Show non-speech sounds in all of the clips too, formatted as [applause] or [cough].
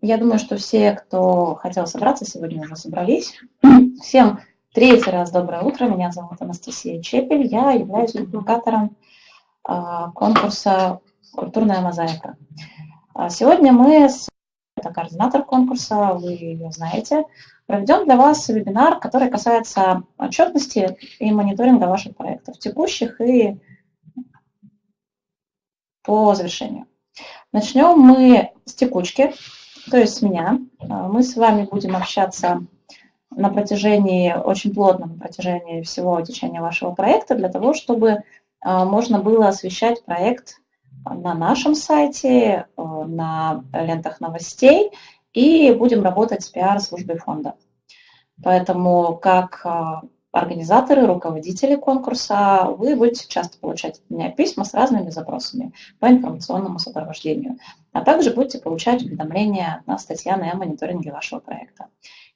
Я думаю, что все, кто хотел собраться, сегодня уже собрались. Всем третий раз доброе утро. Меня зовут Анастасия Чепель. Я являюсь публикатором а, конкурса «Культурная мозаика». А сегодня мы, с... это координатор конкурса, вы ее знаете, проведем для вас вебинар, который касается отчетности и мониторинга ваших проектов, текущих и по завершению. Начнем мы с текучки то есть меня. А, мы с вами будем общаться на протяжении, очень плотно на протяжении всего течения вашего проекта, для того, чтобы а, можно было освещать проект на нашем сайте, а, на лентах новостей, и будем работать с пиар-службой фонда. Поэтому как организаторы, руководители конкурса, вы будете часто получать от меня письма с разными запросами по информационному сопровождению, а также будете получать уведомления от нас, Татьяны, о мониторинге вашего проекта.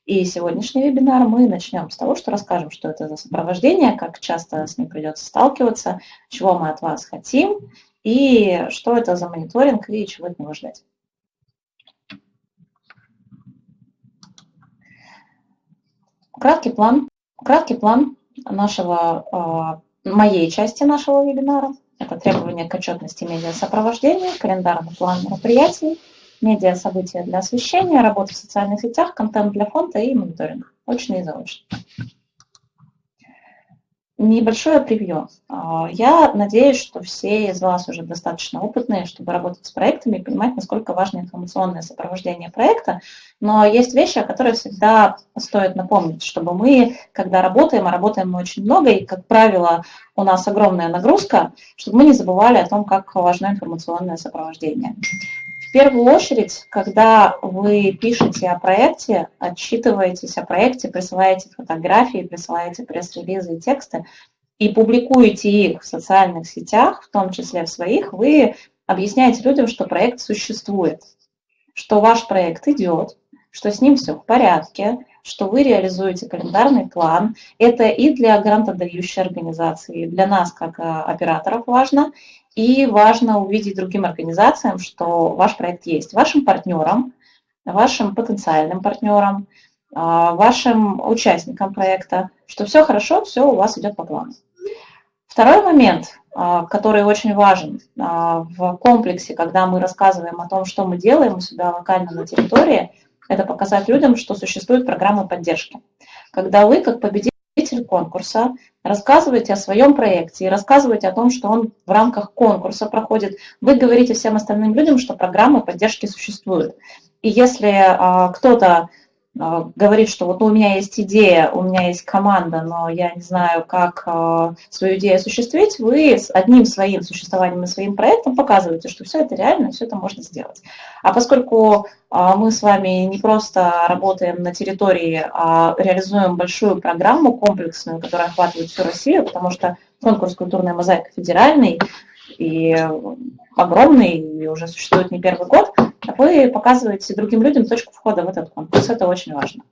И сегодняшний вебинар мы начнем с того, что расскажем, что это за сопровождение, как часто с ним придется сталкиваться, чего мы от вас хотим, и что это за мониторинг и чего от него ждать. Краткий план Краткий план нашего, а, моей части нашего вебинара. Это требования к отчетности медиасопровождения, календарный план мероприятий, медиа-события для освещения, работа в социальных сетях, контент для фонда и мониторинг. Очно и заочно. Небольшое превью. А, я надеюсь, что все из вас уже достаточно опытные, чтобы работать с проектами и понимать, насколько важно информационное сопровождение проекта. Но есть вещи, о которых всегда стоит напомнить, чтобы мы, когда работаем, а работаем мы очень много, и, как правило, у нас огромная нагрузка, чтобы мы не забывали о том, как важно информационное сопровождение. Первую очередь, когда вы пишете о проекте, отчитываетесь о проекте, присылаете фотографии, присылаете пресс-релизы и тексты и публикуете их в социальных сетях, в том числе в своих, вы объясняете людям, что проект существует, что ваш проект идет, что с ним все в порядке, что вы реализуете календарный план. Это и для грантодающей организации, и для нас, как э, операторов, важно. И важно увидеть другим организациям, что ваш проект есть. Вашим партнерам, вашим потенциальным партнерам, а, вашим участникам проекта, что все хорошо, все у вас идет по плану. Второй момент, а, который очень важен а, в комплексе, когда мы рассказываем о том, что мы делаем у себя локально на территории, это показать людям, что существует программа поддержки. Когда вы, как победитель, победитель конкурса, рассказываете о своем проекте и рассказываете о том, что он в рамках конкурса проходит, вы говорите всем остальным людям, что программы поддержки существуют. И если а, кто-то говорит, что вот у меня есть идея, у меня есть команда, но я не знаю, как а, свою идею осуществить, вы с одним своим существованием и своим проектом показываете, что все это реально, все это можно сделать. А поскольку а, мы с вами не просто работаем на территории, а реализуем большую программу комплексную, которая охватывает всю Россию, потому что конкурс «Культурная мозаика» федеральный и огромный, и уже существует не первый год, вы показываете другим людям точку входа в этот конкурс. Это очень важно.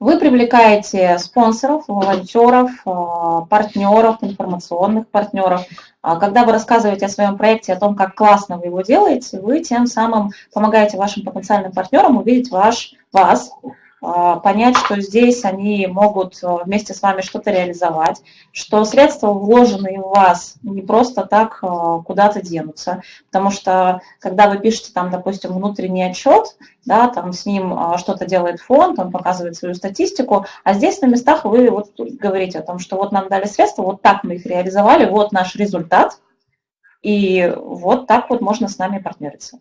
Вы привлекаете спонсоров, волонтеров, а, партнеров, информационных партнеров. А когда вы рассказываете о своем проекте, о том, как классно вы его делаете, вы тем самым помогаете вашим потенциальным партнерам увидеть ваш, вас, понять, что здесь они могут э, вместе с вами что-то реализовать, что средства, вложенные в вас, не просто так э, куда-то денутся, потому что когда вы пишете там, допустим, внутренний отчет, да, там с ним э, что-то делает фонд, он показывает свою статистику, а здесь на местах вы вот говорите о том, что вот нам дали средства, вот так мы их реализовали, вот наш результат, и вот так вот можно с нами партнериться.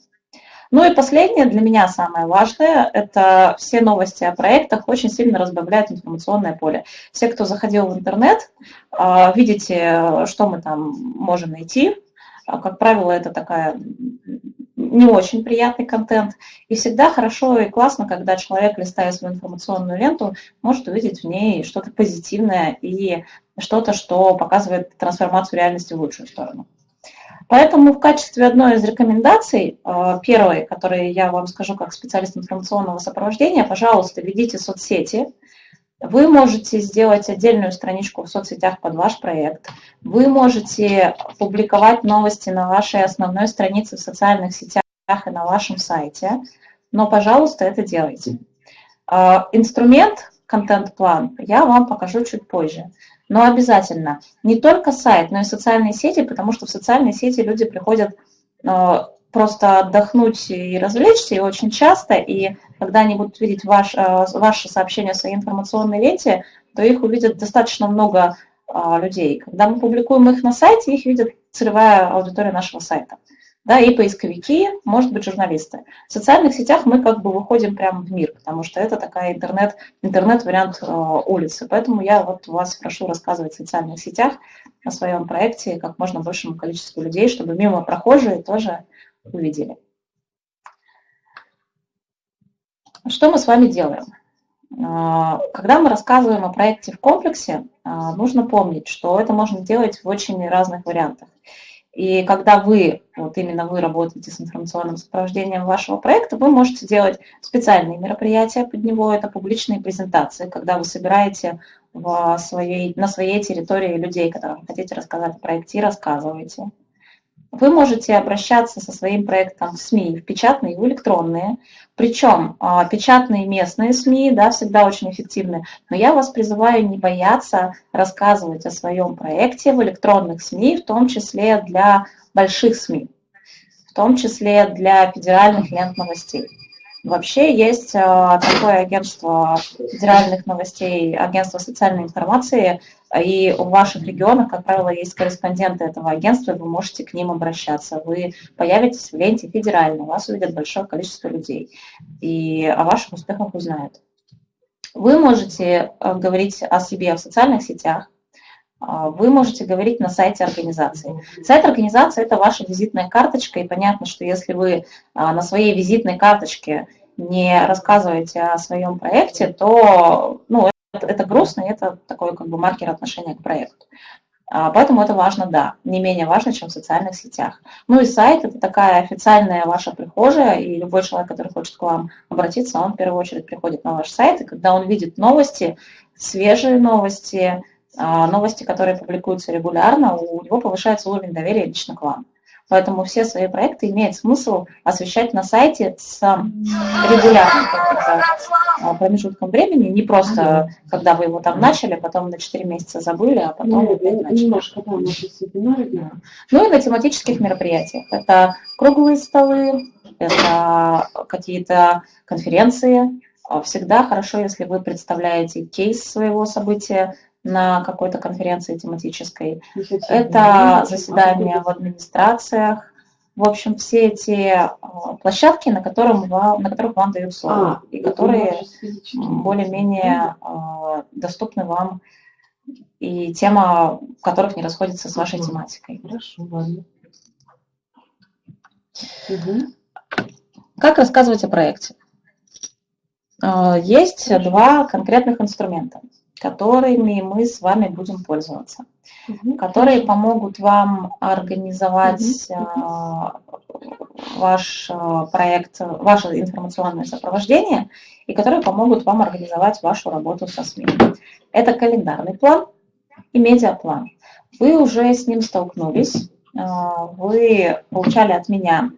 Ну и последнее, для меня самое важное, это все новости о проектах очень сильно разбавляют информационное поле. Все, кто заходил в интернет, а, видите, что мы там можем найти. А, как правило, это такая не очень приятный контент. И всегда хорошо и классно, когда человек, листая свою информационную ленту, может увидеть в ней что-то позитивное и что-то, что показывает трансформацию реальности в лучшую сторону. Поэтому в качестве одной из рекомендаций, э, первой, которой я вам скажу как специалист информационного сопровождения, пожалуйста, ведите соцсети. Вы можете сделать отдельную страничку в соцсетях под ваш проект. Вы можете публиковать новости на вашей основной странице в социальных сетях и на вашем сайте. но, пожалуйста, это делайте. А, инструмент контент-план я вам покажу чуть позже. Но обязательно. Не только сайт, но и социальные сети, потому что в социальные сети люди приходят а, просто отдохнуть и развлечься, и очень часто, и когда они будут видеть ваш, а, ваше сообщение в своей информационной ленте, то их увидят достаточно много людей. Когда мы публикуем их на сайте, их видит целевая аудитория нашего сайта да, и поисковики, может быть, журналисты. В социальных сетях мы как бы выходим прямо в мир, потому что это такая интернет, интернет-вариант э, улицы. Поэтому я вот вас прошу рассказывать в социальных сетях о своем проекте как можно большему количеству людей, чтобы мимо прохожие тоже увидели. Что мы с вами делаем? Э, когда мы рассказываем о проекте в комплексе, э, нужно помнить, что это можно делать в очень разных вариантах. И когда вы, вот именно вы работаете с информационным сопровождением вашего проекта, вы можете делать специальные мероприятия под него, это публичные презентации, когда вы собираете в своей, на своей территории людей, которым хотите рассказать о проекте, и рассказываете. Вы можете обращаться со своим проектом в СМИ, в печатные и в электронные. Причем а, печатные местные СМИ да, всегда очень эффективны. Но я вас призываю не бояться рассказывать о своем проекте в электронных СМИ, в том числе для больших СМИ, в том числе для федеральных лент новостей. Вообще есть а, такое агентство федеральных новостей, агентство социальной информации, и в ваших регионах, как правило, есть корреспонденты этого агентства, и вы можете к ним обращаться. Вы появитесь в ленте федерально, вас увидят большое количество людей, и о ваших успехах узнают. Вы можете а, говорить о себе в социальных сетях, вы можете говорить на сайте организации. Сайт организации – это ваша визитная карточка, и понятно, что если вы а, на своей визитной карточке не рассказываете о своем проекте, то ну, это, это грустно, и это такой как бы маркер отношения к проекту. А, поэтому это важно, да, не менее важно, чем в социальных сетях. Ну и сайт – это такая официальная ваша прихожая, и любой человек, который хочет к вам обратиться, он в первую очередь приходит на ваш сайт, и когда он видит новости, свежие новости, а, новости, которые публикуются регулярно, у него повышается уровень доверия лично к вам. Поэтому все свои проекты имеет смысл освещать на сайте с регулярным а, промежутком времени, не просто когда вы его там начали, потом на 4 месяца забыли, а потом ну, опять начали. Немножко, да, Ну и на тематических мероприятиях. Это круглые столы, это какие-то конференции. Всегда хорошо, если вы представляете кейс своего события, на какой-то конференции тематической. Это заседания в администрациях. В общем, все эти а, площадки, на, котором вам, на которых вам дают слово, а, и которые более-менее а, доступны вам, и тема которых не расходится с вашей тематикой. Хорошо, ладно. Как рассказывать о проекте? Есть два конкретных инструмента которыми мы с вами будем пользоваться, угу. которые помогут вам организовать угу. ваш а, проект, ваше информационное сопровождение, и которые помогут вам организовать вашу работу со СМИ. Это календарный план и медиаплан. Вы уже с ним столкнулись, а, вы получали от меня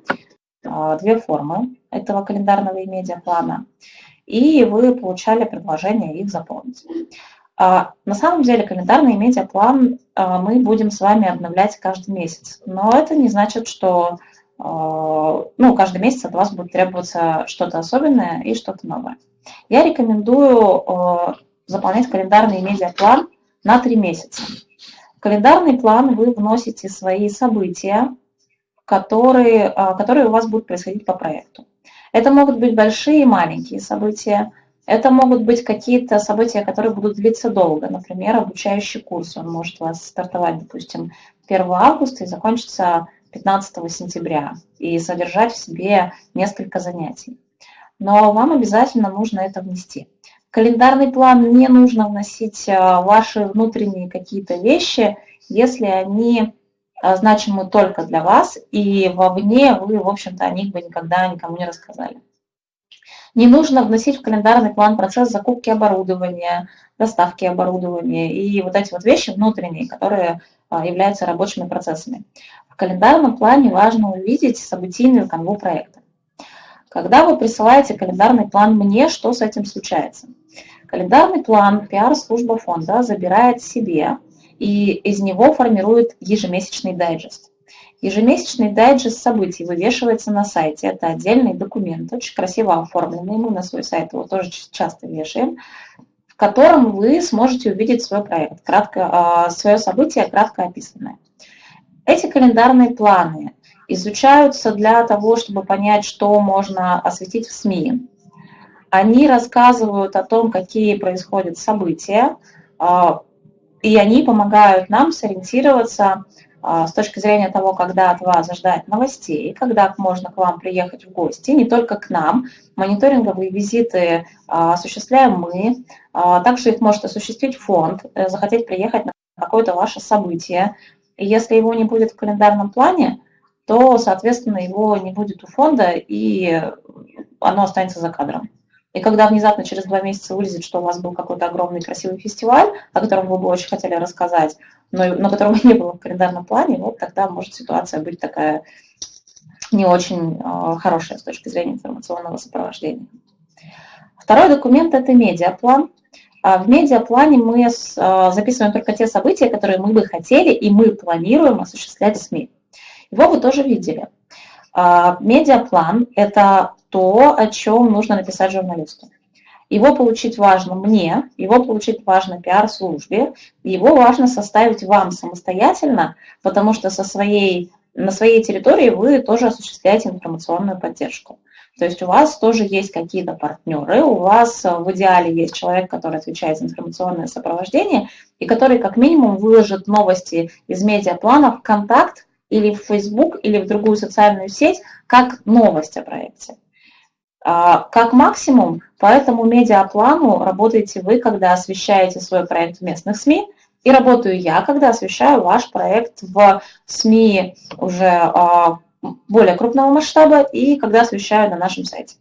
две формы этого календарного и медиаплана, и вы получали предложение их заполнить. А, на самом деле календарный медиаплан а, мы будем с вами обновлять каждый месяц, но это не значит, что а, ну, каждый месяц от вас будет требоваться что-то особенное и что-то новое. Я рекомендую заполнять календарный медиаплан на три месяца. В календарный план вы вносите свои события, которые, которые у вас будут происходить по проекту. Это могут быть большие и маленькие события – это могут быть какие-то события, которые будут длиться долго. Например, обучающий курс. Он может у вас стартовать, допустим, 1 августа и закончиться 15 сентября и содержать в себе несколько занятий. Но вам обязательно нужно это внести. В календарный план не нужно вносить а, ваши внутренние какие-то вещи, если они а, значимы только для вас, и вовне вы, в общем-то, о них бы никогда никому не рассказали. Не нужно вносить в календарный план процесс закупки оборудования, доставки оборудования и вот эти вот вещи внутренние, которые а, являются рабочими процессами. В календарном плане важно увидеть событийную канву проекта. Когда вы присылаете календарный план мне, что с этим случается? Календарный план пиар-служба фонда забирает себе и из него формирует ежемесячный дайджест. Ежемесячный дайджест событий вывешивается на сайте. Это отдельный документ, очень красиво оформленный. Мы на свой сайт его тоже часто вешаем в котором вы сможете увидеть свой проект, кратко, а, свое событие кратко описанное. Эти календарные планы изучаются для того, чтобы понять, что можно осветить в СМИ. Они рассказывают о том, какие происходят события, а, и они помогают нам сориентироваться с точки зрения того, когда от вас ждать новостей, когда можно к вам приехать в гости, не только к нам. Мониторинговые визиты а, осуществляем мы, а, также их может осуществить фонд, э, захотеть приехать на какое-то ваше событие. И если его не будет в календарном плане, то, соответственно, его не будет у фонда, и оно останется за кадром. И когда внезапно через два месяца вылезет, что у вас был какой-то огромный красивый фестиваль, о котором вы бы очень хотели рассказать, но, но которого [laughs] не было в календарном плане, вот тогда может ситуация быть такая не очень э, хорошая с точки зрения информационного сопровождения. Второй документ – это медиаплан. А в медиаплане мы э, записываем только те события, которые мы бы хотели и мы планируем осуществлять в СМИ. Его вы тоже видели. Медиаплан – это то, о чем нужно написать журналисту. Его получить важно мне, его получить важно пиар-службе, его важно составить вам самостоятельно, потому что со своей, на своей территории вы тоже осуществляете информационную поддержку. То есть у вас тоже есть какие-то партнеры, у вас в идеале есть человек, который отвечает за информационное сопровождение и который как минимум выложит новости из медиаплана в контакт или в Facebook, или в другую социальную сеть, как новость о проекте. А, как максимум, по этому медиаплану работаете вы, когда освещаете свой проект в местных СМИ, и работаю я, когда освещаю ваш проект в СМИ уже а, более крупного масштаба и когда освещаю на нашем сайте.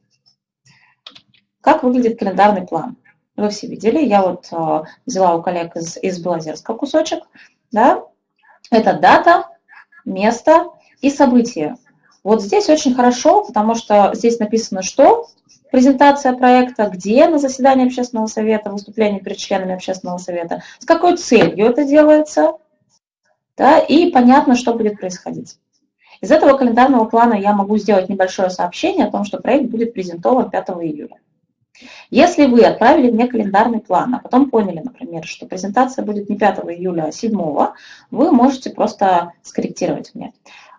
Как выглядит календарный план? Вы все видели, я вот а, взяла у коллег из, из Белозерска кусочек. Да? Это дата, место и события. Вот здесь очень хорошо, потому что здесь написано, что презентация проекта, где на заседании общественного совета, выступление перед членами общественного совета, с какой целью это делается, да, и понятно, что будет происходить. Из этого календарного плана я могу сделать небольшое сообщение о том, что проект будет презентован 5 июля. Если вы отправили мне календарный план, а потом поняли, например, что презентация будет не 5 июля, а 7, вы можете просто скорректировать мне.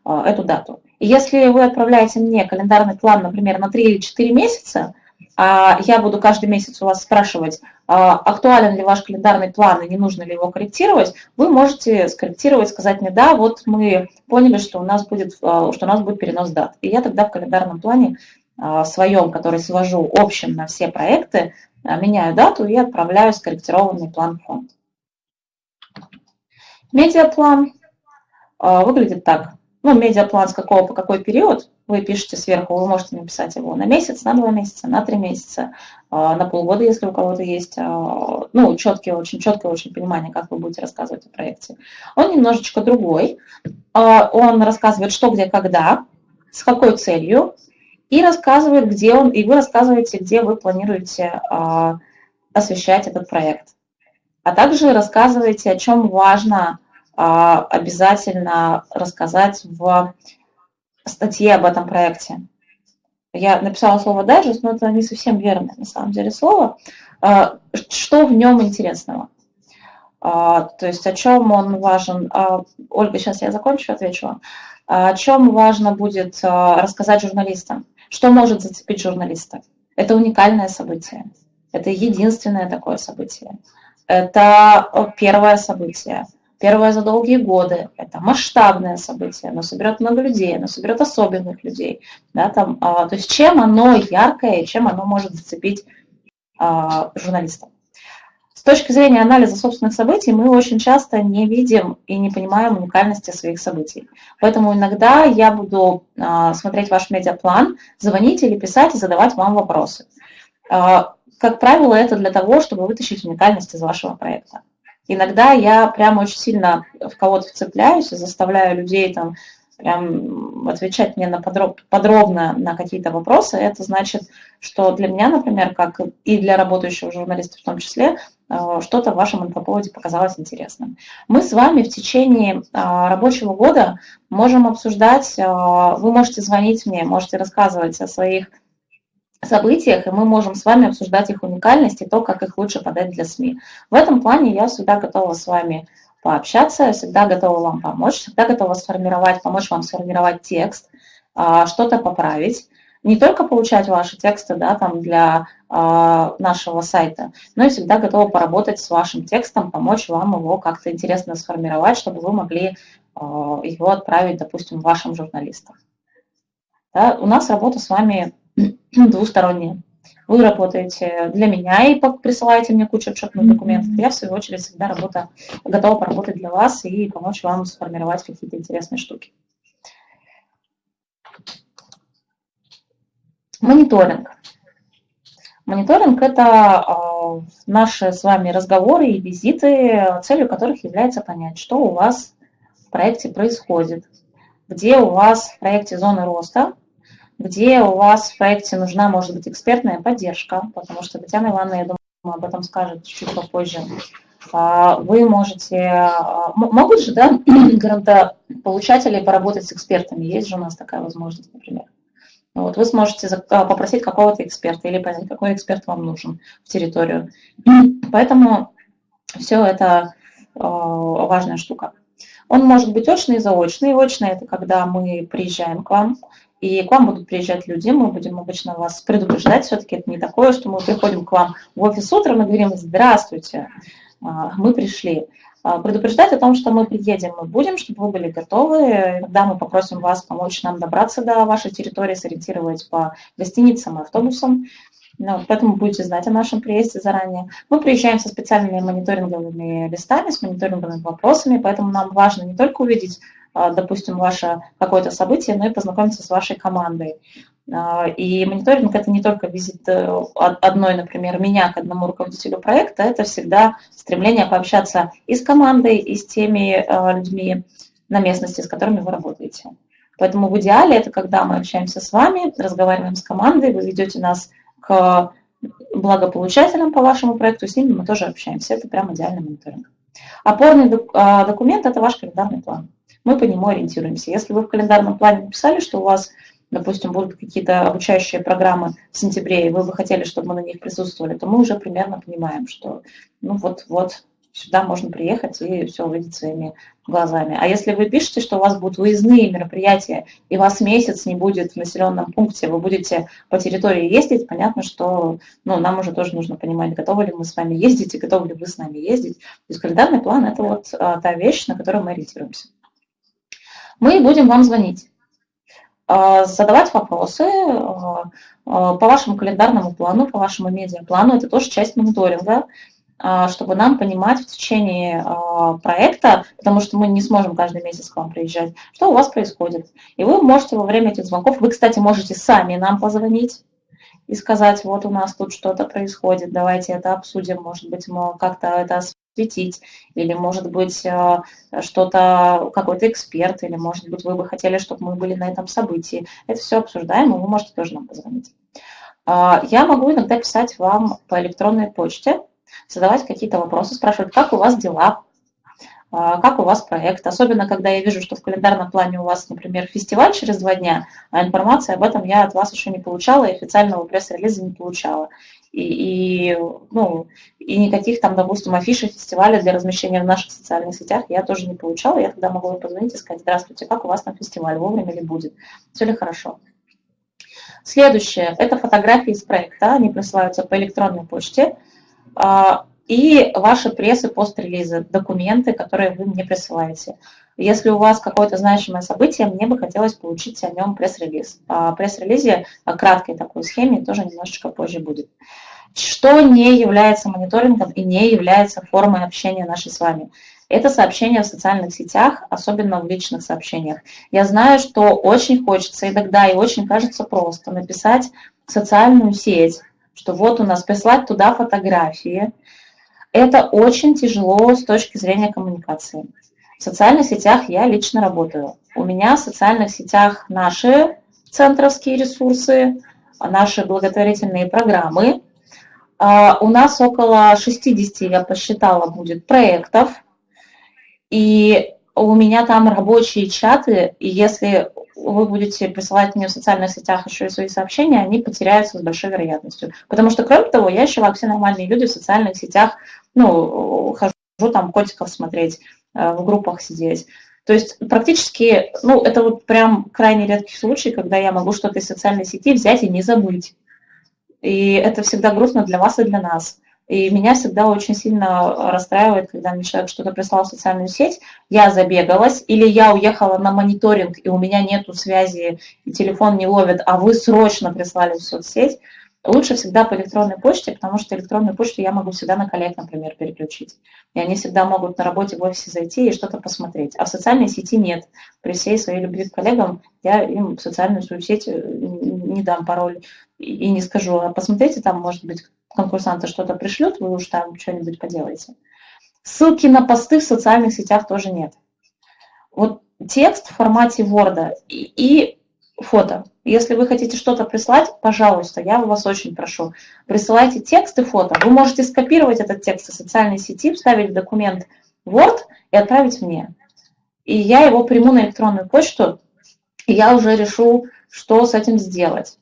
А, эту дату. Если вы отправляете мне календарный план, например, на 3 или 4 месяца, а я буду каждый месяц у вас спрашивать, а, актуален ли ваш календарный план и не нужно ли его корректировать, вы можете скорректировать, сказать мне, да, вот мы поняли, что у нас будет, а, что у нас будет перенос дат. И я тогда в календарном плане своем, который свожу общим на все проекты, меняю дату и отправляю скорректированный план фонд. Медиаплан выглядит так. Ну, медиаплан с какого по какой период, вы пишете сверху, вы можете написать его на месяц, на два месяца, на три месяца, а, на полгода, если у кого-то есть, а, ну, четкие, очень четкое очень понимание, как вы будете рассказывать о проекте. Он немножечко другой, а, он рассказывает, что, где, когда, с какой целью, и рассказывает, где он, и вы рассказываете, где вы планируете освещать этот проект. А также рассказываете, о чем важно обязательно рассказать в статье об этом проекте. Я написала слово «дайджест», но это не совсем верное на самом деле слово. А, что в нем интересного? А, то есть о чем он важен? Ольга, сейчас я закончу, отвечу вам. О чем важно будет рассказать журналистам? Что может зацепить журналиста? Это уникальное событие. Это единственное такое событие. Это первое событие первое за долгие годы, это масштабное событие, оно соберет много людей, оно соберет особенных людей. Да, там, а, то есть чем оно яркое, чем оно может зацепить а, журналиста. С точки зрения анализа собственных событий мы очень часто не видим и не понимаем уникальности своих событий. Поэтому иногда я буду а, смотреть ваш медиаплан, звонить или писать и задавать вам вопросы. А, как правило, это для того, чтобы вытащить уникальность из вашего проекта. Иногда я прямо очень сильно в кого-то вцепляюсь и заставляю людей там прям отвечать мне на подроб, подробно на какие-то вопросы, это значит, что для меня, например, как и для работающего журналиста в том числе, э, что-то в вашем инфоповоде показалось интересным. Мы с вами в течение а, рабочего года можем обсуждать, а, вы можете звонить мне, можете рассказывать о своих событиях, и мы можем с вами обсуждать их уникальность и то, как их лучше подать для СМИ. В этом плане я всегда готова с вами пообщаться, я всегда готова вам помочь, всегда готова сформировать, помочь вам сформировать текст, а, что-то поправить. Не только получать ваши тексты да, там для а, нашего сайта, но и всегда готова поработать с вашим текстом, помочь вам его как-то интересно сформировать, чтобы вы могли а, его отправить, допустим, вашим журналистам. Да, у нас работа с вами двусторонняя. Вы работаете для меня и присылаете мне кучу отчетных документов. Я, в свою очередь, всегда работа, готова поработать для вас и помочь вам сформировать какие-то интересные штуки. Мониторинг. Мониторинг – это э, наши с вами разговоры и визиты, целью которых является понять, что у вас в проекте происходит, где у вас в проекте зоны роста, где у вас в проекте нужна, может быть, экспертная поддержка, потому что Татьяна Ивановна, я думаю, об этом скажет чуть попозже. А, вы можете, а, могут же, да, [clears throat] грантополучатели поработать с экспертами, есть же у нас такая возможность, например. Вот, вы сможете а, попросить какого-то эксперта или понять, какой эксперт вам нужен в территорию. [clears throat] Поэтому все это важная штука. Он может быть очный и заочный. Очный – это когда мы приезжаем к вам, и к вам будут приезжать люди, мы будем обычно вас предупреждать, все-таки это не такое, что мы приходим к вам в офис утром и говорим «Здравствуйте, а, мы пришли». А, предупреждать о том, что мы приедем, мы будем, чтобы вы были готовы. Когда мы попросим вас помочь нам добраться до вашей территории, сориентировать по гостиницам и автобусам. Ну, поэтому будете знать о нашем приезде заранее. Мы приезжаем со специальными мониторинговыми листами, с мониторинговыми вопросами, поэтому нам важно не только увидеть допустим, ваше какое-то событие, но и познакомиться с вашей командой. А, и мониторинг – это не только визит э, одной, например, меня к одному руководителю проекта, это всегда стремление пообщаться и с командой, и с теми э, людьми на местности, с которыми вы работаете. Поэтому в идеале это когда мы общаемся с вами, разговариваем с командой, вы ведете нас к благополучателям по вашему проекту, с ними мы тоже общаемся. Это прям идеальный мониторинг. Опорный а, документ – это ваш календарный план мы по нему ориентируемся. Если вы в календарном плане написали, что у вас, допустим, будут какие-то обучающие программы в сентябре, и вы бы хотели, чтобы мы на них присутствовали, то мы уже примерно понимаем, что ну вот-вот сюда можно приехать и все увидеть своими глазами. А если вы пишете, что у вас будут выездные мероприятия, и вас месяц не будет в населенном пункте, вы будете по территории ездить, понятно, что ну, нам уже тоже нужно понимать, готовы ли мы с вами ездить и готовы ли вы с нами ездить. То есть календарный план – это вот а, та вещь, на которую мы ориентируемся мы будем вам звонить, а, задавать вопросы а, а, по вашему календарному плану, по вашему медиаплану. Это тоже часть мониторинга, чтобы нам понимать в течение проекта, потому что мы не сможем каждый месяц к вам приезжать, что у вас происходит. И вы можете во время этих звонков, вы, кстати, можете сами нам позвонить, и сказать, вот у нас тут что-то происходит, давайте это обсудим, может быть, мы как-то это светить, или, может быть, э, что-то, какой-то эксперт, или, может быть, вы бы хотели, чтобы мы были на этом событии. Это все обсуждаем, и вы можете тоже нам позвонить. А, я могу иногда писать вам по электронной почте, задавать какие-то вопросы, спрашивать, как у вас дела, а, как у вас проект, особенно когда я вижу, что в календарном плане у вас, например, фестиваль через два дня, а информации об этом я от вас еще не получала и официального пресс-релиза не получала и, и, ну, и никаких там, допустим, афишей фестиваля для размещения в наших социальных сетях я тоже не получала. Я тогда могу позвонить и сказать, здравствуйте, как у вас там фестиваль, вовремя ли будет, все ли хорошо. Следующее – это фотографии из проекта, они присылаются по электронной почте. А, и ваши прессы, пост-релизы, документы, которые вы мне присылаете. Если у вас какое-то значимое событие, мне бы хотелось получить о нем пресс-релиз. О пресс-релизе, о краткой такой схеме тоже немножечко позже будет. Что не является мониторингом и не является формой общения нашей с вами? Это сообщения в социальных сетях, особенно в личных сообщениях. Я знаю, что очень хочется иногда и очень кажется просто написать в социальную сеть, что вот у нас прислать туда фотографии. Это очень тяжело с точки зрения коммуникации. В социальных сетях я лично работаю. У меня в социальных сетях наши центровские ресурсы, наши благотворительные программы. А, у нас около 60, я посчитала, будет проектов. И у меня там рабочие чаты, и если вы будете присылать мне в социальных сетях еще и свои сообщения, они потеряются с большой вероятностью. Потому что, кроме того, я еще, как все нормальные люди, в социальных сетях, ну, хожу там котиков смотреть, э, в группах сидеть. То есть практически, ну, это вот прям крайне редкий случай, когда я могу что-то из социальной сети взять и не забыть. И это всегда грустно для вас и для нас. И меня всегда очень сильно расстраивает, когда мне человек что-то прислал в социальную сеть, я забегалась, или я уехала на мониторинг, и у меня нету связи, и телефон не ловит, а вы срочно прислали в соцсеть. Лучше всегда по электронной почте, потому что электронную почту я могу всегда на коллег, например, переключить. И они всегда могут на работе в офисе зайти и что-то посмотреть. А в социальной сети нет. При всей своей любви к коллегам я им в социальную сеть э, не дам пароль и не скажу, а посмотрите, там, может быть, конкурсанты что-то пришлют, вы уж там что-нибудь поделаете. Ссылки на посты в социальных сетях тоже нет. Вот текст в формате Word и, и фото. Если вы хотите что-то прислать, пожалуйста, я вас очень прошу, присылайте текст и фото. Вы можете скопировать этот текст из социальной сети, вставить в документ Word и отправить мне. И я его приму на электронную почту, и я уже решу, что с этим сделать.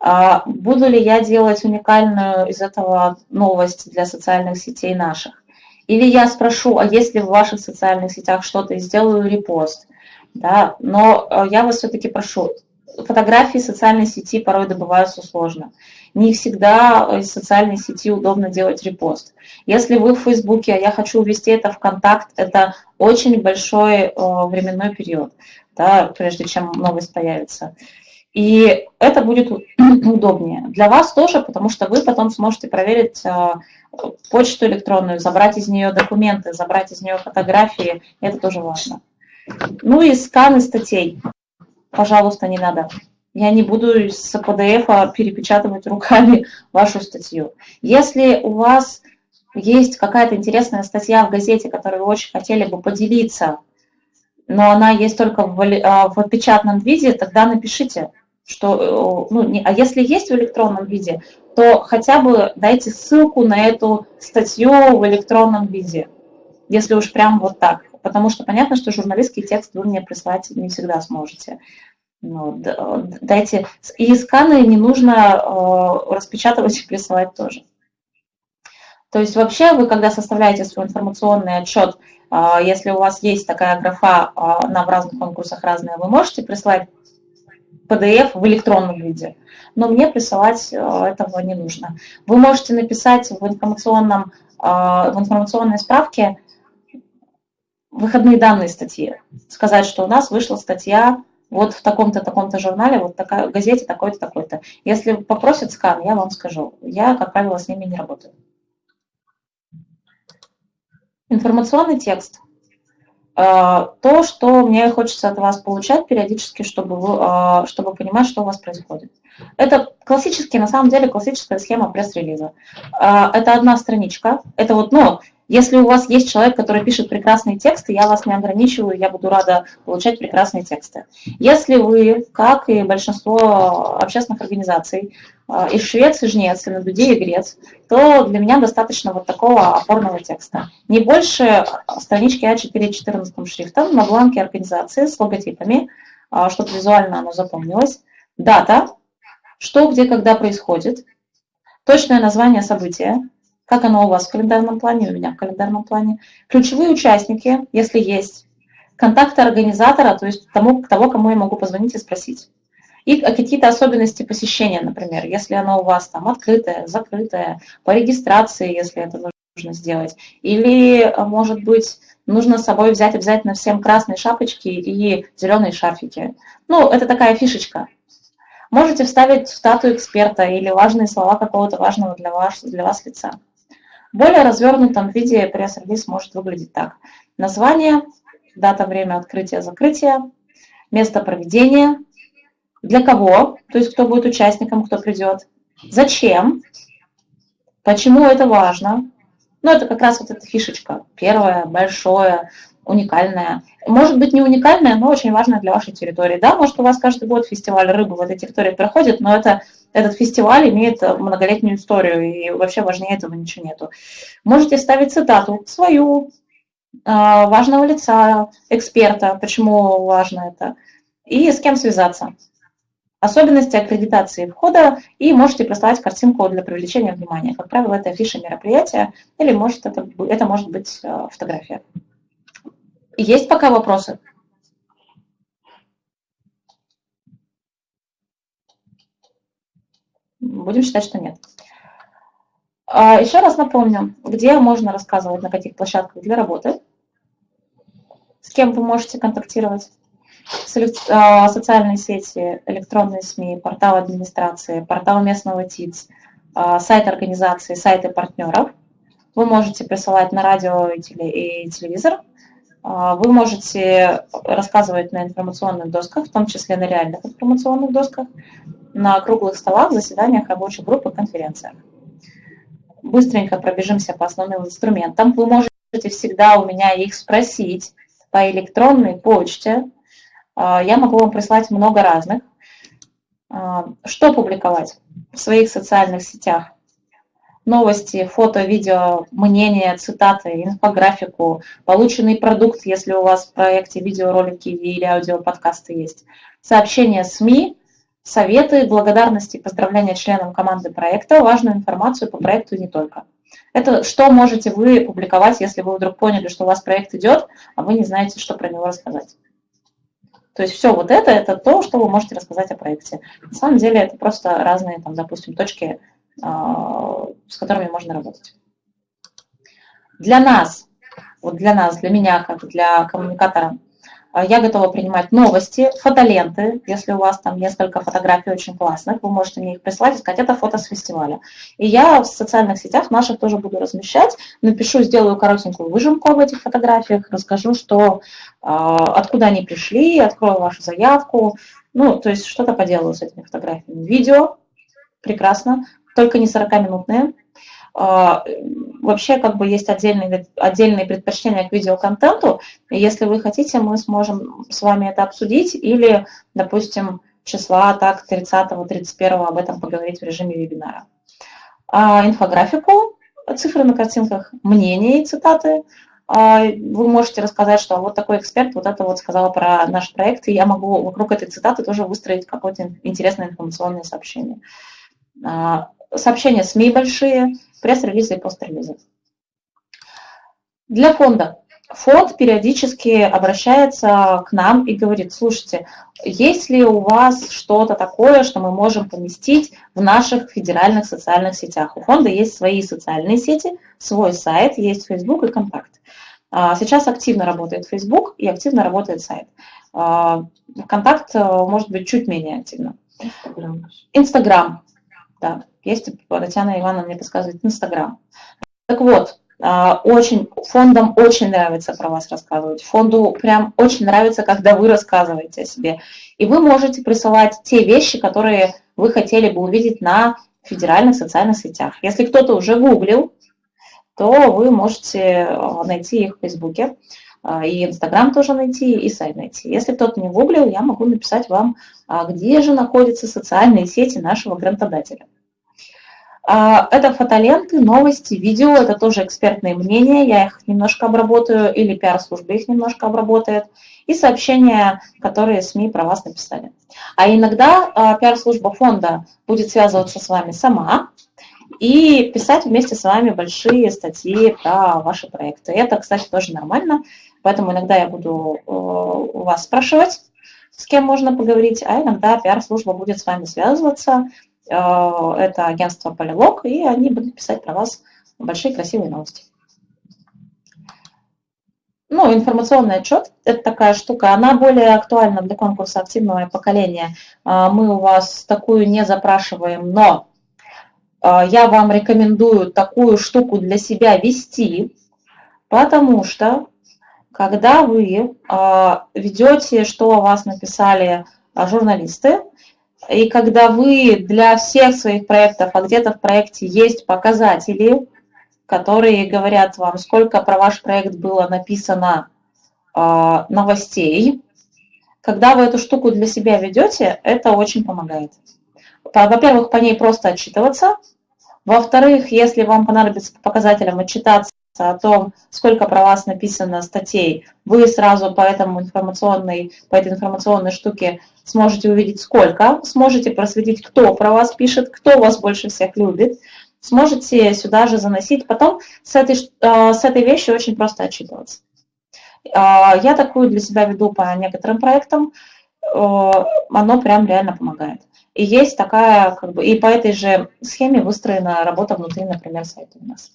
А буду ли я делать уникальную из этого новость для социальных сетей наших? Или я спрошу, а если в ваших социальных сетях что-то и сделаю репост? Да, но э, я вас все-таки прошу, фотографии социальной сети порой добываются сложно. Не всегда из социальной сети удобно делать репост. Если вы в Фейсбуке, а я хочу увести это в контакт, это очень большой э, временной период, да, прежде чем новость появится. И это будет [clears throat] удобнее. Для вас тоже, потому что вы потом сможете проверить э, почту электронную, забрать из нее документы, забрать из нее фотографии. Это тоже важно. Ну и сканы статей пожалуйста, не надо. Я не буду с PDF перепечатывать руками [laughs] вашу статью. Если у вас есть какая-то интересная статья в газете, которую вы очень хотели бы поделиться, но она есть только в, а, в печатном виде, тогда напишите, что, э, ну, не, а если есть в электронном виде, то хотя бы дайте ссылку на эту статью в электронном виде, если уж прям вот так потому что понятно, что журналистский текст вы мне прислать не всегда сможете. Ну, дайте. И сканы не нужно э, распечатывать и присылать тоже. То есть вообще вы, когда составляете свой информационный отчет, э, если у вас есть такая графа э, в разных конкурсах разные, вы можете прислать PDF в электронном виде, но мне присылать этого не нужно. Вы можете написать в, информационном, в информационной справке выходные данные статьи. Сказать, что у нас вышла статья вот в таком-то, таком-то журнале, вот такая, газете такой-то, такой-то. Если попросят скан, я вам скажу. Я, как правило, с ними не работаю. Информационный текст. Э, то, что мне хочется от вас получать периодически, чтобы, вы, э, чтобы понимать, что у вас происходит. Это классический, на самом деле, классическая схема пресс-релиза. Э, это одна страничка. Это вот, ну, если у вас есть человек, который пишет прекрасные тексты, я вас не ограничиваю, я буду рада получать прекрасные тексты. Если вы, как и большинство общественных организаций, э, из Швеции, Жнец, и Дуде и Грец, то для меня достаточно вот такого опорного текста. Не больше странички А4 14 шрифтом на бланке организации с логотипами, э, чтобы визуально оно запомнилось. Дата, что, где, когда происходит, точное название события, как оно у вас в календарном плане, у меня в календарном плане. Ключевые участники, если есть. Контакты организатора, то есть тому, того, кому я могу позвонить и спросить. И какие-то особенности посещения, например, если оно у вас там открытое, закрытое, по регистрации, если это нужно сделать. Или, может быть, нужно с собой взять обязательно всем красные шапочки и зеленые шарфики. Ну, это такая фишечка. Можете вставить статую эксперта или важные слова какого-то важного для вас, для вас лица. Более развернутом виде пресс-релиз может выглядеть так. Название, дата, время открытия, закрытия, место проведения, для кого, то есть кто будет участником, кто придет, зачем, почему это важно. Ну, это как раз вот эта фишечка. Первое, большое, уникальная. Может быть, не уникальная, но очень важная для вашей территории. Да, может, у вас каждый год фестиваль рыбы в этой территории проходит, но это, этот фестиваль имеет многолетнюю историю, и вообще важнее этого ничего нету. Можете ставить цитату свою, а, важного лица, эксперта, почему важно это, и с кем связаться. Особенности аккредитации входа, и можете прислать картинку для привлечения внимания. Как правило, это афиша мероприятия, или может это, это может быть а, фотография. Есть пока вопросы? Будем считать, что нет. А, Еще раз напомню, где можно рассказывать, на каких площадках для работы, с кем вы можете контактировать, а, социальные сети, электронные СМИ, портал администрации, портал местного ТИЦ, а, сайт организации, сайты партнеров. Вы можете присылать на радио и телевизор, вы можете рассказывать на информационных досках, в том числе на реальных информационных досках, на круглых столах, заседаниях рабочих групп и конференциях. Быстренько пробежимся по основным инструментам. Вы можете всегда у меня их спросить по электронной почте. А, я могу вам прислать много разных. А, что публиковать в своих социальных сетях? новости, фото, видео, мнения, цитаты, инфографику, полученный продукт, если у вас в проекте видеоролики или аудиоподкасты есть, сообщения СМИ, советы, благодарности, поздравления членам команды проекта, важную информацию по проекту не только. Это что можете вы публиковать, если вы вдруг поняли, что у вас проект идет, а вы не знаете, что про него рассказать. То есть все вот это, это то, что вы можете рассказать о проекте. На самом деле это просто разные, там, допустим, точки а, с которыми можно работать. Для нас, вот для нас, для меня, как для коммуникатора, я готова принимать новости, фотоленты. Если у вас там несколько фотографий очень классных, вы можете мне их прислать и сказать, это фото с фестиваля. И я в социальных сетях наших тоже буду размещать. Напишу, сделаю коротенькую выжимку об этих фотографиях, расскажу, что, а, откуда они пришли, открою вашу заявку. Ну, то есть что-то поделаю с этими фотографиями. Видео, прекрасно только не 40-минутные. А, вообще, как бы есть отдельные, отдельные предпочтения к видеоконтенту. И если вы хотите, мы сможем с вами это обсудить или, допустим, числа так 30-31 об этом поговорить в режиме вебинара. А инфографику, цифры на картинках, мнения и цитаты. А, вы можете рассказать, что вот такой эксперт вот это вот сказал про наш проект, и я могу вокруг этой цитаты тоже выстроить какое-то интересное информационное сообщение. А, сообщения СМИ большие, пресс-релизы и пост-релизы. Для фонда. Фонд периодически обращается к нам и говорит, слушайте, есть ли у вас что-то такое, что мы можем поместить в наших федеральных социальных сетях? У фонда есть свои социальные сети, свой сайт, есть Facebook и Контакт. А, сейчас активно работает Facebook и активно работает сайт. А, Контакт э, может быть чуть менее активно. Инстаграм. Да, есть, Татьяна Ивановна мне подсказывает, Инстаграм. Так вот, а, очень, фондам очень нравится про вас рассказывать. Фонду прям очень нравится, когда вы рассказываете о себе. И вы можете присылать те вещи, которые вы хотели бы увидеть на федеральных социальных сетях. Если кто-то уже гуглил, то вы можете а, найти их в Фейсбуке, и Инстаграм тоже найти, и сайт найти. Если кто-то не гуглил, я могу написать вам, где же находятся социальные сети нашего грантодателя. А, это фотоленты, новости, видео, это тоже экспертные мнения, я их немножко обработаю, или пиар-служба их немножко обработает, и сообщения, которые СМИ про вас написали. А иногда а, пиар-служба фонда будет связываться с вами сама и писать вместе с вами большие статьи про ваши проекты. Это, кстати, тоже нормально, поэтому иногда я буду э, у вас спрашивать, с кем можно поговорить, а иногда пиар-служба будет с вами связываться, Э, это агентство Полилог, и они будут писать про вас большие красивые новости. Ну, информационный отчет – это такая штука, она более актуальна для конкурса активного поколения. Э, мы у вас такую не запрашиваем, но я вам рекомендую такую штуку для себя вести, потому что когда вы ведете, что о вас написали журналисты, и когда вы для всех своих проектов, а где-то в проекте есть показатели, которые говорят вам, сколько про ваш проект было написано новостей. Когда вы эту штуку для себя ведете, это очень помогает. Во-первых, по ней просто отчитываться. Во-вторых, если вам понадобится по показателям отчитаться о том, сколько про вас написано статей, вы сразу по, этому информационной, по этой информационной штуке сможете увидеть сколько, сможете просветить, кто про вас пишет, кто вас больше всех любит, сможете сюда же заносить. Потом с этой, э, с этой вещью очень просто отчитываться. Э, я такую для себя веду по некоторым проектам, э, оно прям реально помогает. И есть такая, как бы, и по этой же схеме выстроена работа внутри, например, сайта у нас.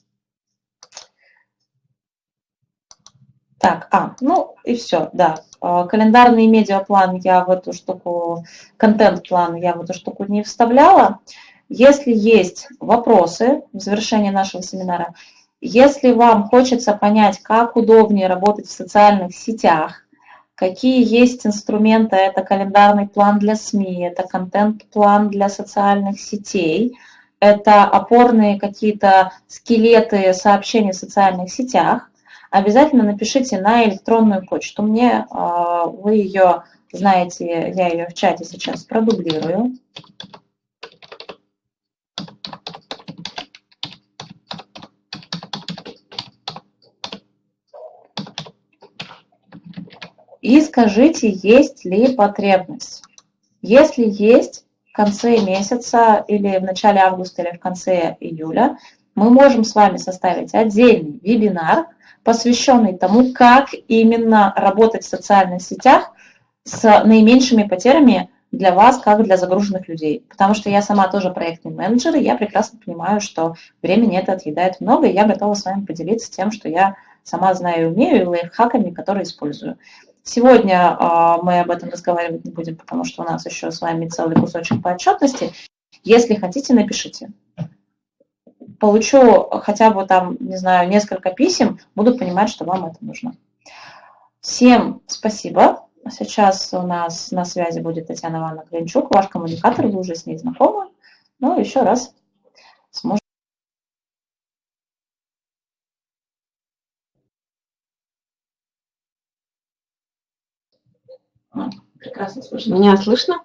Так, а, ну и все, да. Календарный медиаплан я в эту штуку, контент-план я в эту штуку не вставляла. Если есть вопросы в завершении нашего семинара, если вам хочется понять, как удобнее работать в социальных сетях, какие есть инструменты, это календарный план для СМИ, это контент-план для социальных сетей, это опорные какие-то скелеты сообщений в социальных сетях, обязательно напишите на электронную почту мне, а, вы ее знаете, я ее в чате сейчас продублирую. и скажите, есть ли потребность. Если есть, в конце месяца или в начале августа или в конце июля мы можем с вами составить отдельный вебинар, посвященный тому, как именно работать в социальных сетях с наименьшими потерями для вас, как для загруженных людей. Потому что я сама тоже проектный менеджер, и я прекрасно понимаю, что времени это отъедает много, и я готова с вами поделиться тем, что я сама знаю и умею, и лайфхаками, которые использую. Сегодня а, мы об этом разговаривать не будем, потому что у нас еще с вами целый кусочек по отчетности. Если хотите, напишите. Получу хотя бы там, не знаю, несколько писем, буду понимать, что вам это нужно. Всем спасибо. Сейчас у нас на связи будет Татьяна Ивановна Клинчук, ваш коммуникатор, вы уже с ней знакомы. Ну, еще раз сможете. Прекрасно слышно. Меня слышно?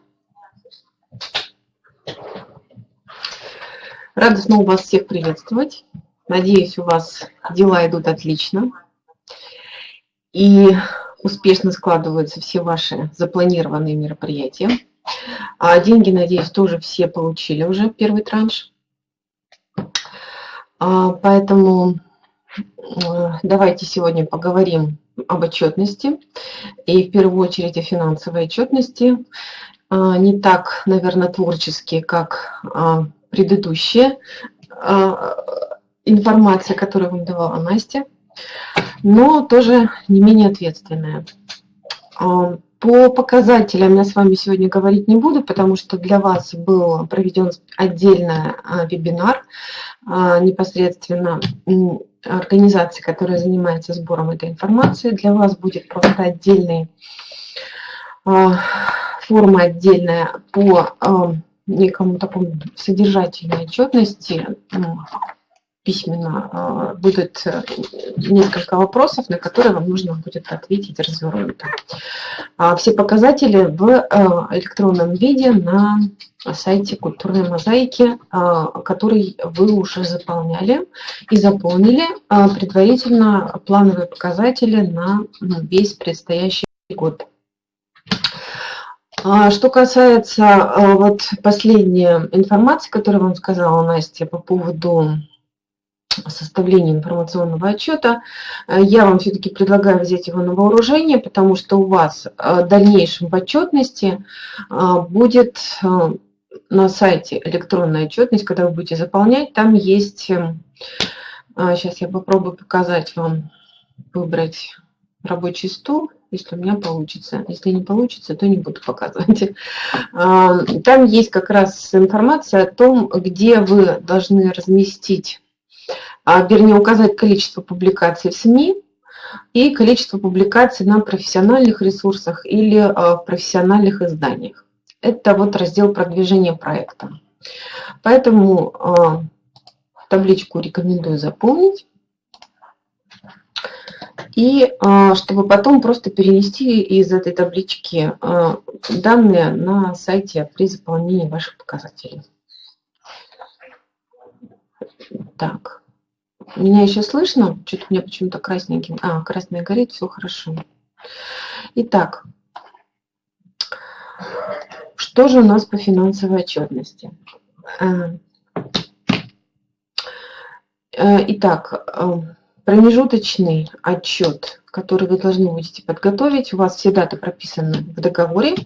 Рада снова вас всех приветствовать. Надеюсь, у вас дела идут отлично. И успешно складываются все ваши запланированные мероприятия. А деньги, надеюсь, тоже все получили уже первый транш. А, поэтому э, давайте сегодня поговорим об отчетности, и в первую очередь о финансовой отчетности. А, не так, наверное, творческие, как а, предыдущая а, информация, которую вам давала Настя, но тоже не менее ответственная. По показателям я с вами сегодня говорить не буду, потому что для вас был проведен отдельный вебинар непосредственно организации, которая занимается сбором этой информации. Для вас будет просто отдельный а, форма отдельная по а, некому такому содержательной отчетности письменно а, будет э, несколько вопросов, на которые вам нужно будет ответить развернуто. А все показатели в э, электронном виде на сайте культурной мозаики, а, который вы уже заполняли и заполнили предварительно плановые показатели на ну, весь предстоящий год. Что касается вот последней информации, которую вам сказала Настя по поводу составления информационного отчета, э, я вам все-таки предлагаю взять его на вооружение, потому что у вас э, в дальнейшем в отчетности э, будет на сайте электронная отчетность, когда вы будете заполнять, там есть, сейчас я попробую показать вам, выбрать рабочий стол, если у меня получится. Если не получится, то не буду показывать. Там есть как раз информация о том, где вы должны разместить а, вернее, указать количество публикаций в СМИ и количество публикаций на профессиональных ресурсах или а, в профессиональных изданиях. Это вот раздел продвижения проекта. Поэтому а, табличку рекомендую заполнить. И а, чтобы потом просто перенести из этой таблички а, данные на сайте при заполнении ваших показателей. Так, меня еще слышно? Что-то у меня почему-то красненьким. А, красное горит, все хорошо. Итак, что же у нас по финансовой отчетности? Э, э, итак, промежуточный отчет, который вы должны будете подготовить. У вас все даты прописаны в договоре.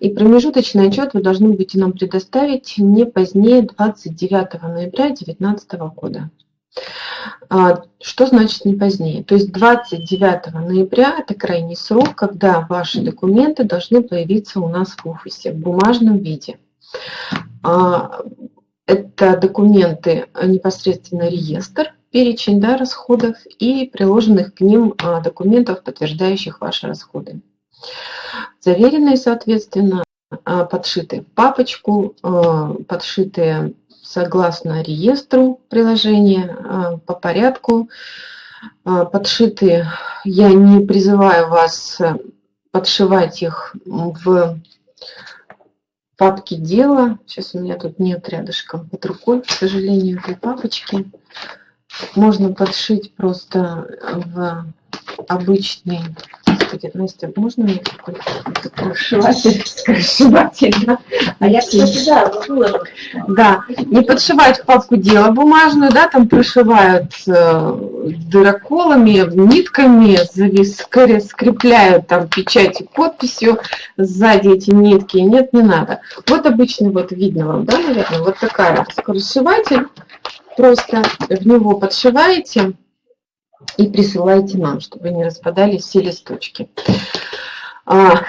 И промежуточный отчет вы должны будете нам предоставить не позднее 29 ноября 2019 года. А, что значит не позднее? То есть 29 ноября – это крайний срок, когда ваши документы должны появиться у нас в офисе в бумажном виде. А, это документы непосредственно реестр, перечень да, расходов и приложенных к ним а, документов, подтверждающих ваши расходы. Заверенные, соответственно, а, подшитые в папочку, а, подшитые согласно реестру приложения по порядку, подшитые. Я не призываю вас подшивать их в папке дела. Сейчас у меня тут нет рядышком под рукой, к сожалению, этой папочки можно подшить просто в обычный Господи, Настя, можно мне такой, сшиватель? Сшиватель, да? А я, кстати, да, не подшивать в папку дела бумажную, да, там прошивают э, дыроколами, нитками, скрепляют там печатью, подписью сзади эти нитки. Нет, не надо. Вот обычный, вот видно вам, да, наверное, вот такая скоросшиватель просто в него подшиваете и присылаете нам, чтобы не распадались все листочки. А,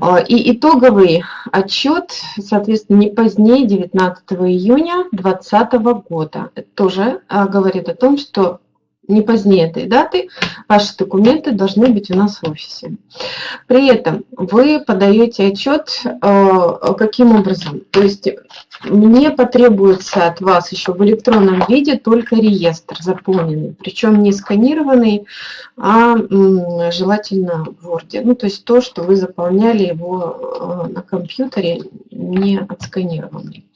а, и итоговый отчет, соответственно, не позднее 19 июня 2020 года. Это тоже а, говорит о том, что не позднее этой даты ваши документы должны быть у нас в офисе. При этом вы подаете отчет э, каким образом? То есть мне потребуется от вас еще в электронном виде только реестр заполненный, причем не сканированный, а желательно в Word. Ну, то есть то, что вы заполняли его э, на компьютере, не отсканированный.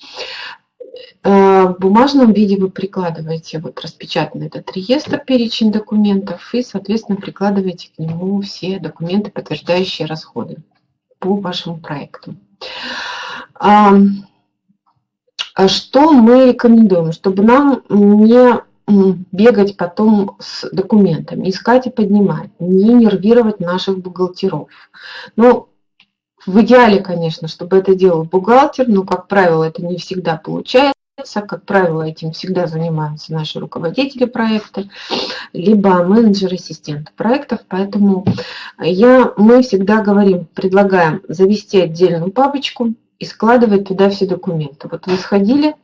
Э, в бумажном виде вы прикладываете вот распечатанный этот реестр, перечень документов, и, соответственно, прикладываете к нему все документы, подтверждающие расходы по вашему проекту. А, что мы рекомендуем? Чтобы нам не бегать потом с документами, искать и поднимать, не нервировать наших бухгалтеров. Ну, в идеале, конечно, чтобы это делал бухгалтер, но, как правило, это не всегда получается. Как правило, этим всегда занимаются наши руководители проекта, либо менеджеры-ассистенты проектов. Поэтому я, мы всегда говорим, предлагаем завести отдельную папочку и складывать туда все документы. Вот вы сходили,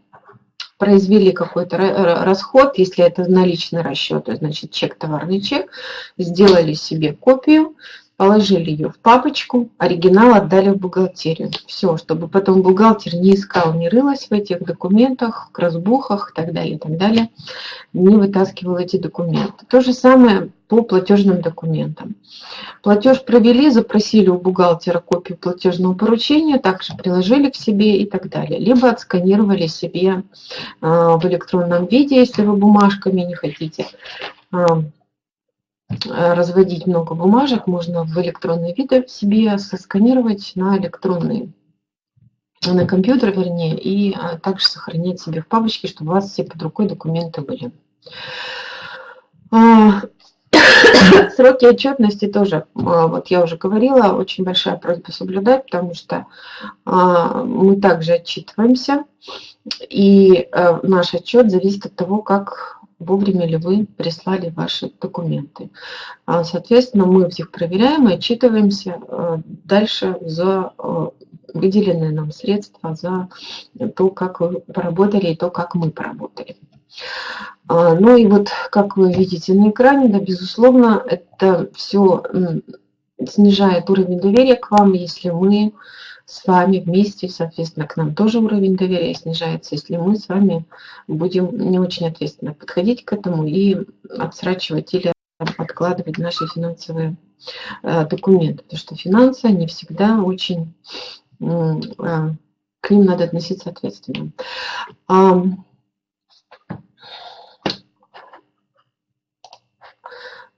произвели какой-то расход, если это наличный расчет, значит чек, товарный чек, сделали себе копию, положили ее в папочку, оригинал отдали в бухгалтерию. Все, чтобы потом бухгалтер не искал, не рылась в этих документах, красбухах и так далее, и так далее, не вытаскивал эти документы. То же самое по платежным документам. Платеж провели, запросили у бухгалтера копию платежного поручения, также приложили к себе и так далее. Либо отсканировали себе а, в электронном виде, если вы бумажками не хотите а, разводить много бумажек, можно в электронный вид себе сосканировать на электронный на компьютер, вернее, и а, также сохранить себе в папочке, чтобы у вас все под рукой документы были. А, [coughs] сроки отчетности тоже, а, вот я уже говорила, очень большая просьба соблюдать, потому что мы также отчитываемся, и э, наш отчет зависит от того, как вовремя ли вы прислали ваши документы. А, соответственно, мы всех проверяем и отчитываемся э, дальше за э, выделенные нам средства, за то, как вы поработали и то, как мы поработали. А, ну и вот, как вы видите на экране, да, безусловно, это все снижает уровень доверия к вам, если мы с вами вместе, соответственно, к нам тоже уровень доверия снижается, если мы с вами будем не очень ответственно подходить к этому и отсрачивать или подкладывать наши финансовые э, документы, потому что финансы, они всегда очень, к ним надо относиться ответственно.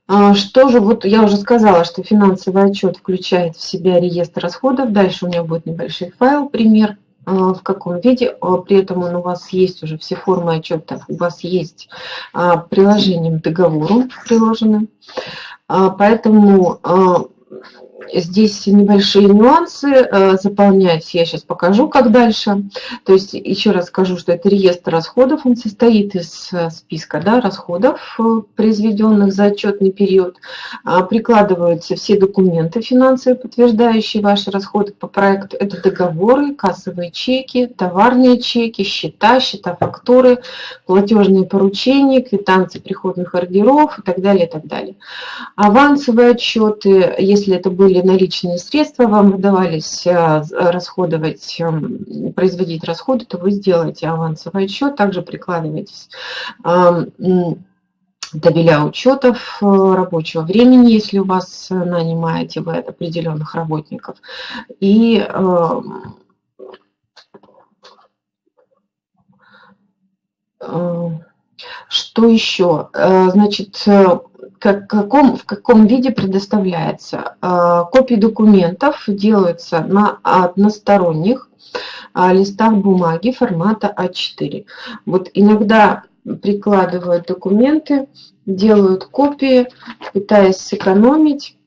Что же, вот я уже сказала, что финансовый отчет включает в себя реестр расходов. Дальше у меня будет небольшой файл, пример, а, в каком виде. А, при этом он у вас есть уже все формы отчета, у вас есть приложением к договору приложены. Поэтому Здесь небольшие нюансы э, заполнять, я сейчас покажу, как дальше. То есть еще раз скажу, что это реестр расходов, он состоит из э, списка да, расходов, э, произведенных за отчетный период. А, прикладываются все документы финансовые, подтверждающие ваши расходы по проекту. Это договоры, кассовые чеки, товарные чеки, счета, счета фактуры, платежные поручения, квитанции приходных ордеров и так далее, и так далее. Авансовые отчеты, если это были были наличные средства, вам выдавались э, расходовать, эм, производить расходы, то вы сделаете авансовый отчет, также прикладываетесь табеля учетов э, рабочего времени, если у вас нанимаете вы определенных работников. И эм, э, что еще? Значит, как, каком, в каком виде предоставляется. А, копии документов делаются на односторонних а, листах бумаги формата А4. Вот иногда прикладывают документы, делают копии, пытаясь сэкономить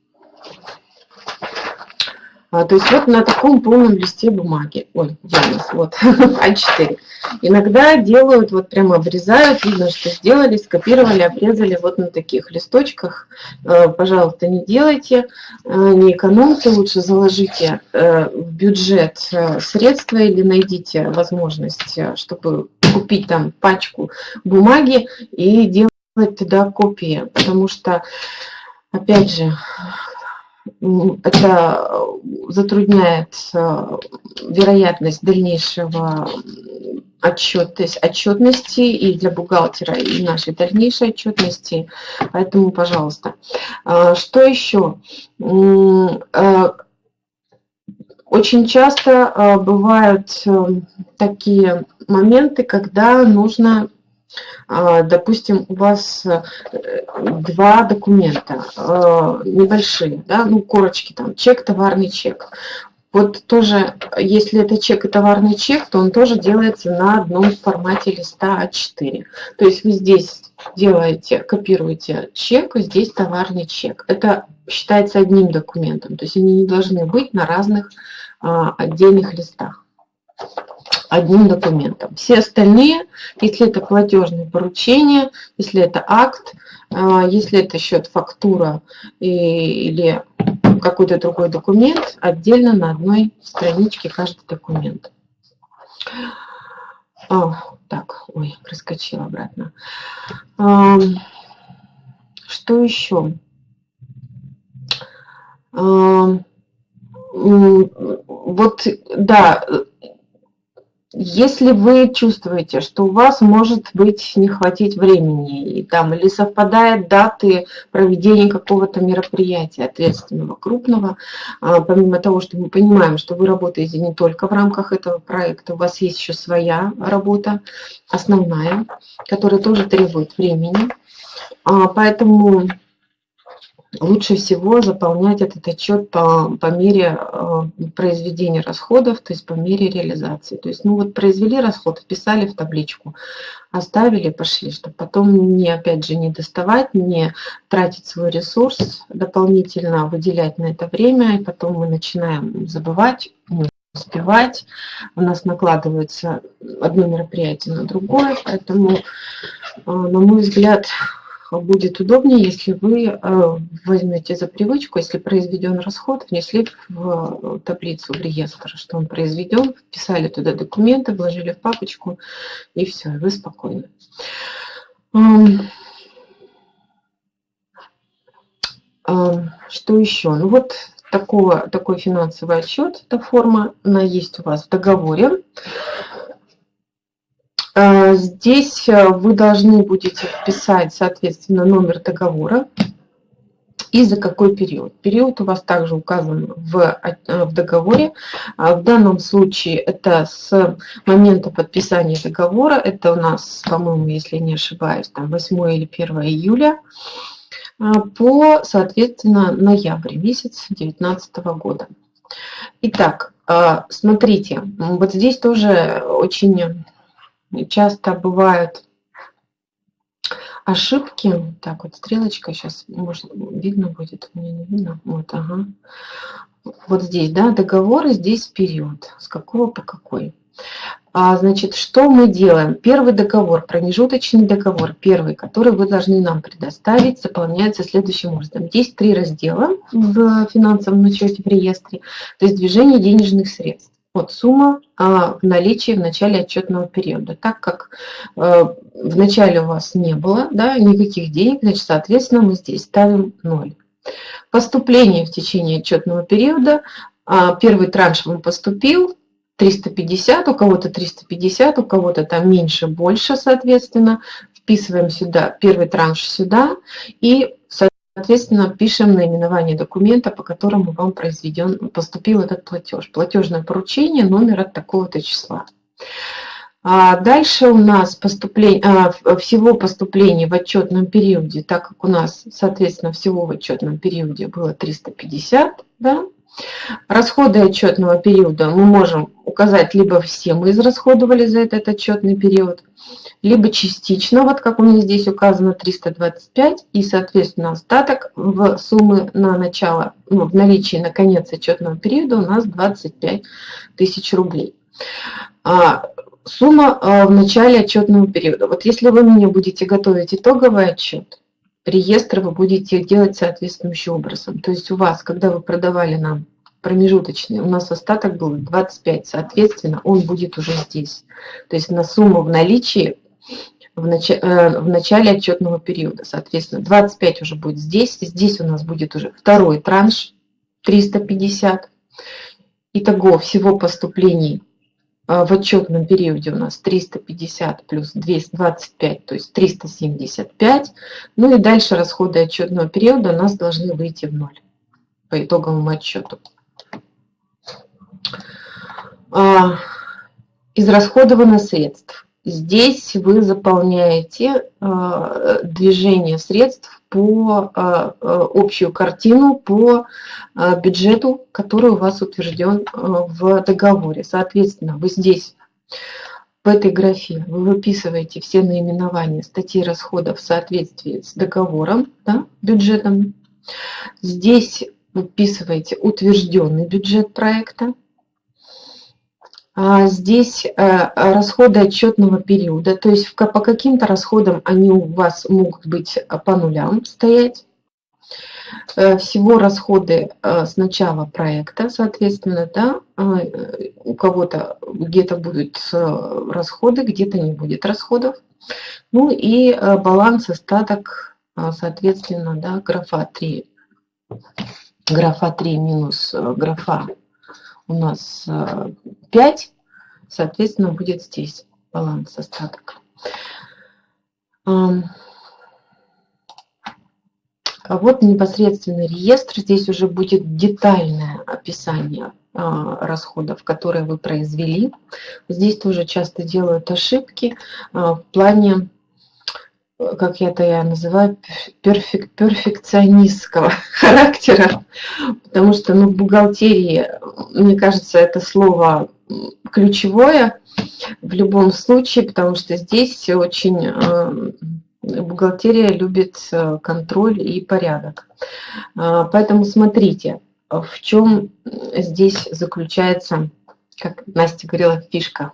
а, то есть вот на таком полном листе бумаги, ой, где у нас, вот, [laughs] А4. Иногда делают, вот прямо обрезают, видно, что сделали, скопировали, обрезали вот на таких листочках. А, пожалуйста, не делайте, а, не экономьте, лучше заложите э, в бюджет э, средства или найдите возможность, э, чтобы купить там пачку бумаги и делать туда копии, потому что, опять же, это затрудняет вероятность дальнейшего отчет, то есть отчетности и для бухгалтера, и нашей дальнейшей отчетности. Поэтому, пожалуйста. А, что еще? А, очень часто а, бывают такие моменты, когда нужно допустим, у вас э, два документа э, небольшие, да, ну, корочки там, чек, товарный чек. Вот тоже, если это чек и товарный чек, то он тоже делается на одном формате листа А4. То есть вы здесь делаете, копируете чек, и здесь товарный чек. Это считается одним документом, то есть они не должны быть на разных а, отдельных листах одним документом. Все остальные, если это платежное поручение, если это акт, а, если это счет фактура или какой-то другой документ, отдельно на одной страничке каждый документ. А, так, ой, проскочила обратно. А, что еще? Вот, да, если вы чувствуете, что у вас может быть не хватить времени, и там, или совпадает даты проведения какого-то мероприятия ответственного, крупного, а, помимо того, что мы понимаем, что вы работаете не только в рамках этого проекта, у вас есть еще своя работа, основная, которая тоже требует времени. А, поэтому лучше всего заполнять этот отчет по, по мере э, произведения расходов, то есть по мере реализации. То есть, ну вот произвели расход, вписали в табличку, оставили, пошли, чтобы потом не, опять же, не доставать, не тратить свой ресурс дополнительно, выделять на это время, и потом мы начинаем забывать, успевать, у нас накладывается одно мероприятие на другое, поэтому, э, на мой взгляд, будет удобнее, если вы э, возьмете за привычку, если произведен расход, внесли в таблицу, в реестр, что он произведен, вписали туда документы, вложили в папочку, и все, вы спокойны. Что еще? Ну вот такого, такой финансовый отчет, эта форма, она есть у вас в договоре. Э, здесь э, вы должны будете вписать, соответственно, номер договора, и за какой период. Период у вас также указан в, э, в договоре. А в данном случае это с момента подписания договора. Это у нас, по-моему, если не ошибаюсь, там 8 или 1 июля а, по, соответственно, ноябрь месяц 2019 года. Итак, а, смотрите, вот здесь тоже очень часто бывают ошибки. Так, вот стрелочка сейчас, может, видно будет, мне не видно. Вот, ага. Вот здесь, да, договор, и здесь период. С какого по какой. А, значит, что мы делаем? Первый договор, промежуточный договор, первый, который вы должны нам предоставить, заполняется следующим образом. Есть три раздела в финансовом учете в реестре, то есть движение денежных средств. Вот сумма а, в наличии в начале отчетного периода. Так как э, в начале у вас не было да, никаких денег, значит, соответственно, мы здесь ставим 0. Поступление в течение отчетного периода. А, первый транш вам поступил, 350, у кого-то 350, у кого-то там меньше, больше, соответственно. Вписываем сюда первый транш сюда и, соответственно, пишем наименование документа, по которому вам произведен, поступил этот платеж. Платежное поручение, номер от такого-то числа. А дальше у нас поступление, а, всего поступлений в отчетном периоде, так как у нас, соответственно, всего в отчетном периоде было 350, да, Расходы отчетного периода мы можем указать, либо все мы израсходовали за этот отчетный период, либо частично, вот как у меня здесь указано 325, и, соответственно, остаток в суммы на начало, ну, в наличии на конец отчетного периода у нас 25 тысяч рублей. А, сумма а, в начале отчетного периода. Вот если вы мне будете готовить итоговый отчет, реестр вы будете делать соответствующим образом. То есть у вас, когда вы продавали нам промежуточный, у нас остаток был 25, соответственно, он будет уже здесь. То есть на сумму в наличии в, нач... Э, в начале отчетного периода. Соответственно, 25 уже будет здесь, здесь у нас будет уже второй транш 350. Итого всего поступлений в отчетном периоде у нас 350 плюс 225, то есть 375. Ну и дальше расходы отчетного периода у нас должны выйти в ноль по итоговому отчету. А, израсходовано средств. Здесь вы заполняете а, движение средств по а, а, общую картину по бюджету, который у вас утвержден в договоре. Соответственно, вы здесь в этой графе вы выписываете все наименования статей расходов в соответствии с договором, да, бюджетом. Здесь выписываете утвержденный бюджет проекта. А здесь э, расходы отчетного периода, то есть по каким-то расходам они у вас могут быть по нулям стоять. Э, всего расходы э, с начала проекта, соответственно, да, у кого-то где-то будут расходы, где-то не будет расходов. Ну и баланс остаток, соответственно, да, графа 3. Графа 3 минус графа у нас 5, э, соответственно, будет здесь баланс остаток. А вот непосредственно реестр, здесь уже будет детальное описание а, расходов, которые вы произвели. Здесь тоже часто делают ошибки а, в плане как я это я называю, перфек, перфекционистского [laughs] характера, потому что ну, в бухгалтерии, мне кажется, это слово ключевое в любом случае, потому что здесь очень э, бухгалтерия любит э, контроль и порядок. Э, поэтому смотрите, в чем здесь заключается, как Настя говорила, фишка.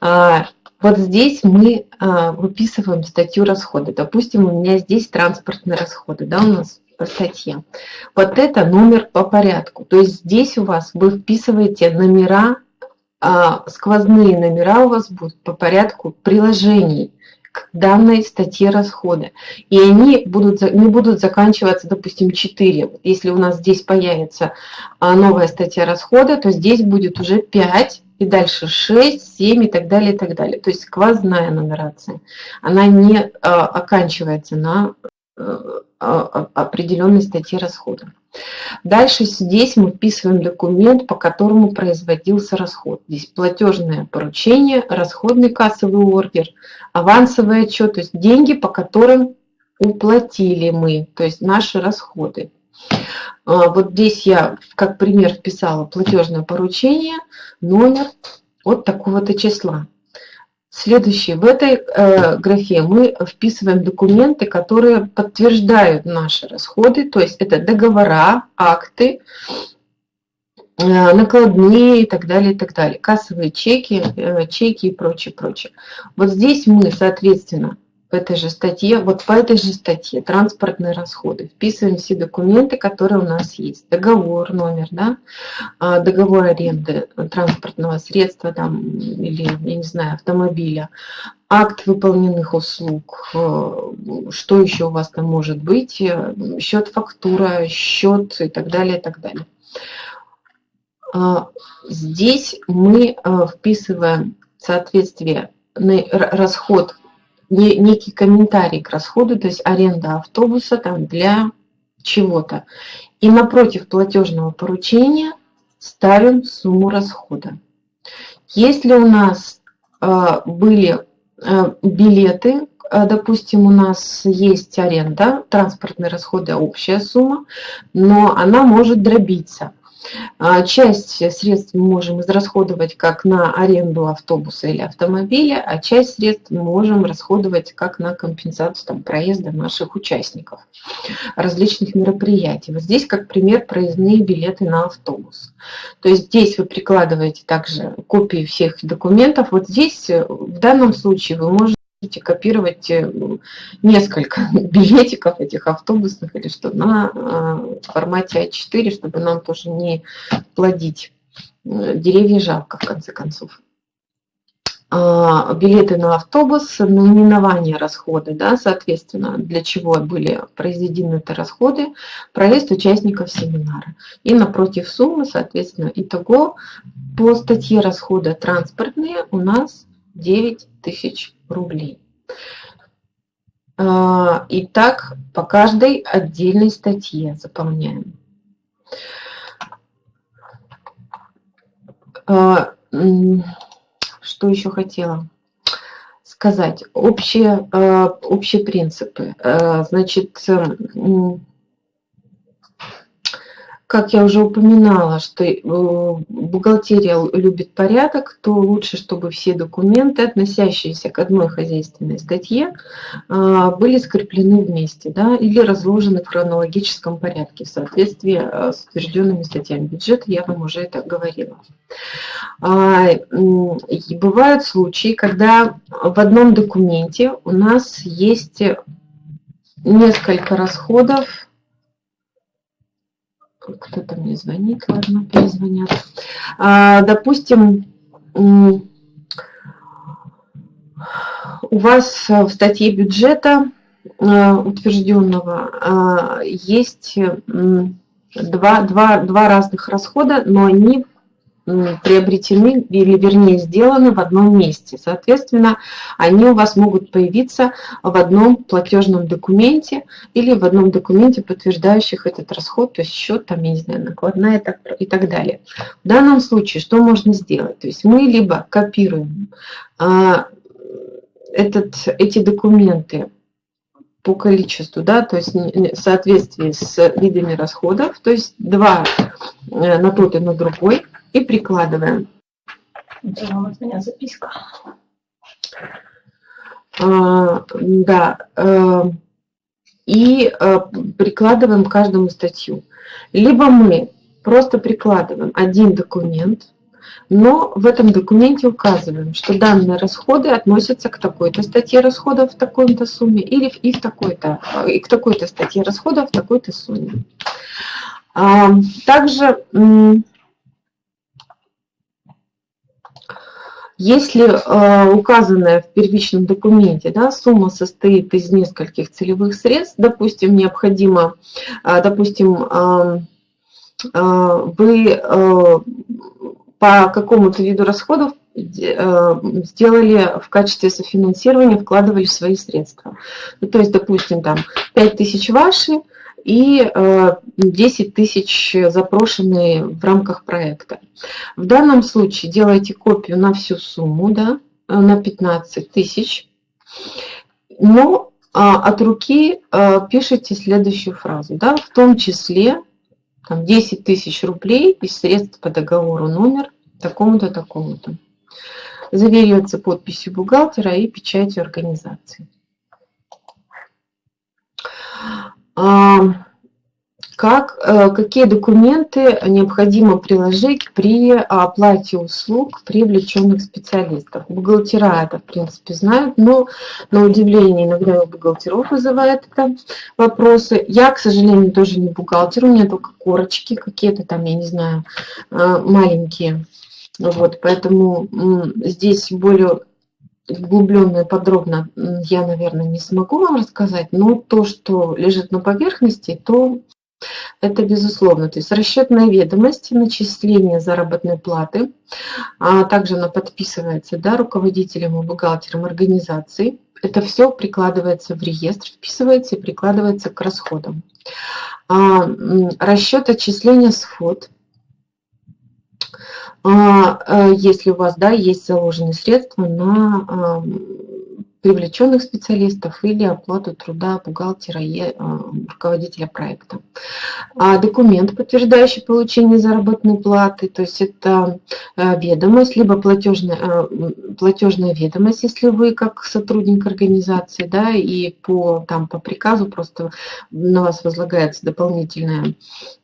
[laughs] Вот здесь мы а, выписываем статью расходы. Допустим, у меня здесь транспортные расходы, да, у нас по статье. Вот это номер по порядку. То есть здесь у вас вы вписываете номера, а, сквозные номера у вас будут по порядку приложений к данной статье расхода. И они будут, не будут заканчиваться, допустим, 4. Если у нас здесь появится а, новая статья расхода, то здесь будет уже 5 и дальше 6, 7 и так далее, и так далее. То есть сквозная нумерация. Она не а, оканчивается на определенной статьи расхода. Дальше здесь мы вписываем документ, по которому производился расход. Здесь платежное поручение, расходный кассовый ордер, авансовый отчет, то есть деньги, по которым уплатили мы, то есть наши расходы. А, вот здесь я как пример вписала платежное поручение, номер от такого-то числа. Следующее. В этой э, графе мы вписываем документы, которые подтверждают наши расходы, то есть это договора, акты, э, накладные и так далее, и так далее, кассовые чеки, э, чеки и прочее, прочее. Вот здесь мы, соответственно, в этой же статье, вот по этой же статье транспортные расходы. Вписываем все документы, которые у нас есть. Договор, номер, да, а, договор аренды транспортного средства там, или, я не знаю, автомобиля, акт выполненных услуг, э, что еще у вас там может быть, э, счет фактура, счет и так далее, и так далее. А, здесь мы э, вписываем соответствие расход некий комментарий к расходу, то есть аренда автобуса там для чего-то. И напротив платежного поручения ставим сумму расхода. Если у нас э, были э, билеты, э, допустим, у нас есть аренда, транспортные расходы, общая сумма, но она может дробиться. А, часть средств мы можем израсходовать как на аренду автобуса или автомобиля, а часть средств мы можем расходовать как на компенсацию там, проезда наших участников различных мероприятий. Вот здесь как пример проездные билеты на автобус. То есть здесь вы прикладываете также копии всех документов. Вот здесь э, в данном случае вы можете можете копировать э, несколько [laughs] билетиков этих автобусных или что на э, формате А4, чтобы нам тоже не плодить э, деревья жалко, в конце концов. А, билеты на автобус, наименование расхода, да, соответственно, для чего были произведены это расходы, проезд участников семинара. И напротив суммы, соответственно, итого по статье расхода транспортные у нас 9 тысяч рублей. А, и так по каждой отдельной статье заполняем. А, что еще хотела сказать? Общие, а, общие принципы. Значит, как я уже упоминала, что э, бухгалтерия любит порядок, то лучше, чтобы все документы, относящиеся к одной хозяйственной статье, а, были скреплены вместе да, или разложены в хронологическом порядке в соответствии э, с утвержденными статьями бюджета, я вам уже это говорила. А, и бывают случаи, когда в одном документе у нас есть несколько расходов, кто-то мне звонит, ладно, перезвонят. А, допустим, у вас в статье бюджета а, утвержденного а, есть два, два, два разных расхода, но они приобретены или вернее сделаны в одном месте. Соответственно, они у вас могут появиться в одном платежном документе или в одном документе, подтверждающих этот расход, то есть счет, там, я не знаю, накладная и так далее. В данном случае что можно сделать? То есть мы либо копируем а, этот, эти документы по количеству, да, то есть в соответствии с видами расходов, то есть два э, на тот и на другой, и прикладываем. Это от меня записка. А, да, э, и э, прикладываем каждому статью. Либо мы просто прикладываем один документ, но в этом документе указываем, что данные расходы относятся к такой-то статье расходов в такой-то сумме или и, в такой-то, и к такой-то статье расходов в такой-то сумме. А, также Если э, указанная в первичном документе да, сумма состоит из нескольких целевых средств, допустим, необходимо, э, допустим, э, э, вы э, по какому-то виду расходов сделали в качестве софинансирования, вкладывали свои средства. Ну, то есть, допустим, там 5 тысяч ваши и 10 тысяч запрошенные в рамках проекта. В данном случае делайте копию на всю сумму, да, на 15 тысяч, но а, от руки а, пишите следующую фразу, да, в том числе там, 10 тысяч рублей из средств по договору номер такому-то, такому-то. Заверяется подписью бухгалтера и печатью организации. Как, э, какие документы необходимо приложить при оплате услуг привлеченных специалистов. Бухгалтера это, в принципе, знают, но на удивление иногда у бухгалтеров вызывает это вопросы. Я, к сожалению, тоже не бухгалтер, у меня только корочки какие-то там, я не знаю, э, маленькие. Вот, поэтому здесь более углубленно и подробно я, наверное, не смогу вам рассказать, но то, что лежит на поверхности, то это безусловно. То есть расчетные ведомости, начисление заработной платы, а также она подписывается да, руководителем и бухгалтером организации. Это все прикладывается в реестр, вписывается и прикладывается к расходам. А, расчет отчисления сход. А, э, если у вас да, есть заложенные средства на привлеченных специалистов или оплату труда бухгалтера и э, руководителя проекта. А документ, подтверждающий получение заработной платы, то есть это э, ведомость, либо платежная, э, платежная ведомость, если вы как сотрудник организации, да, и по, там, по приказу просто на вас возлагается дополнительная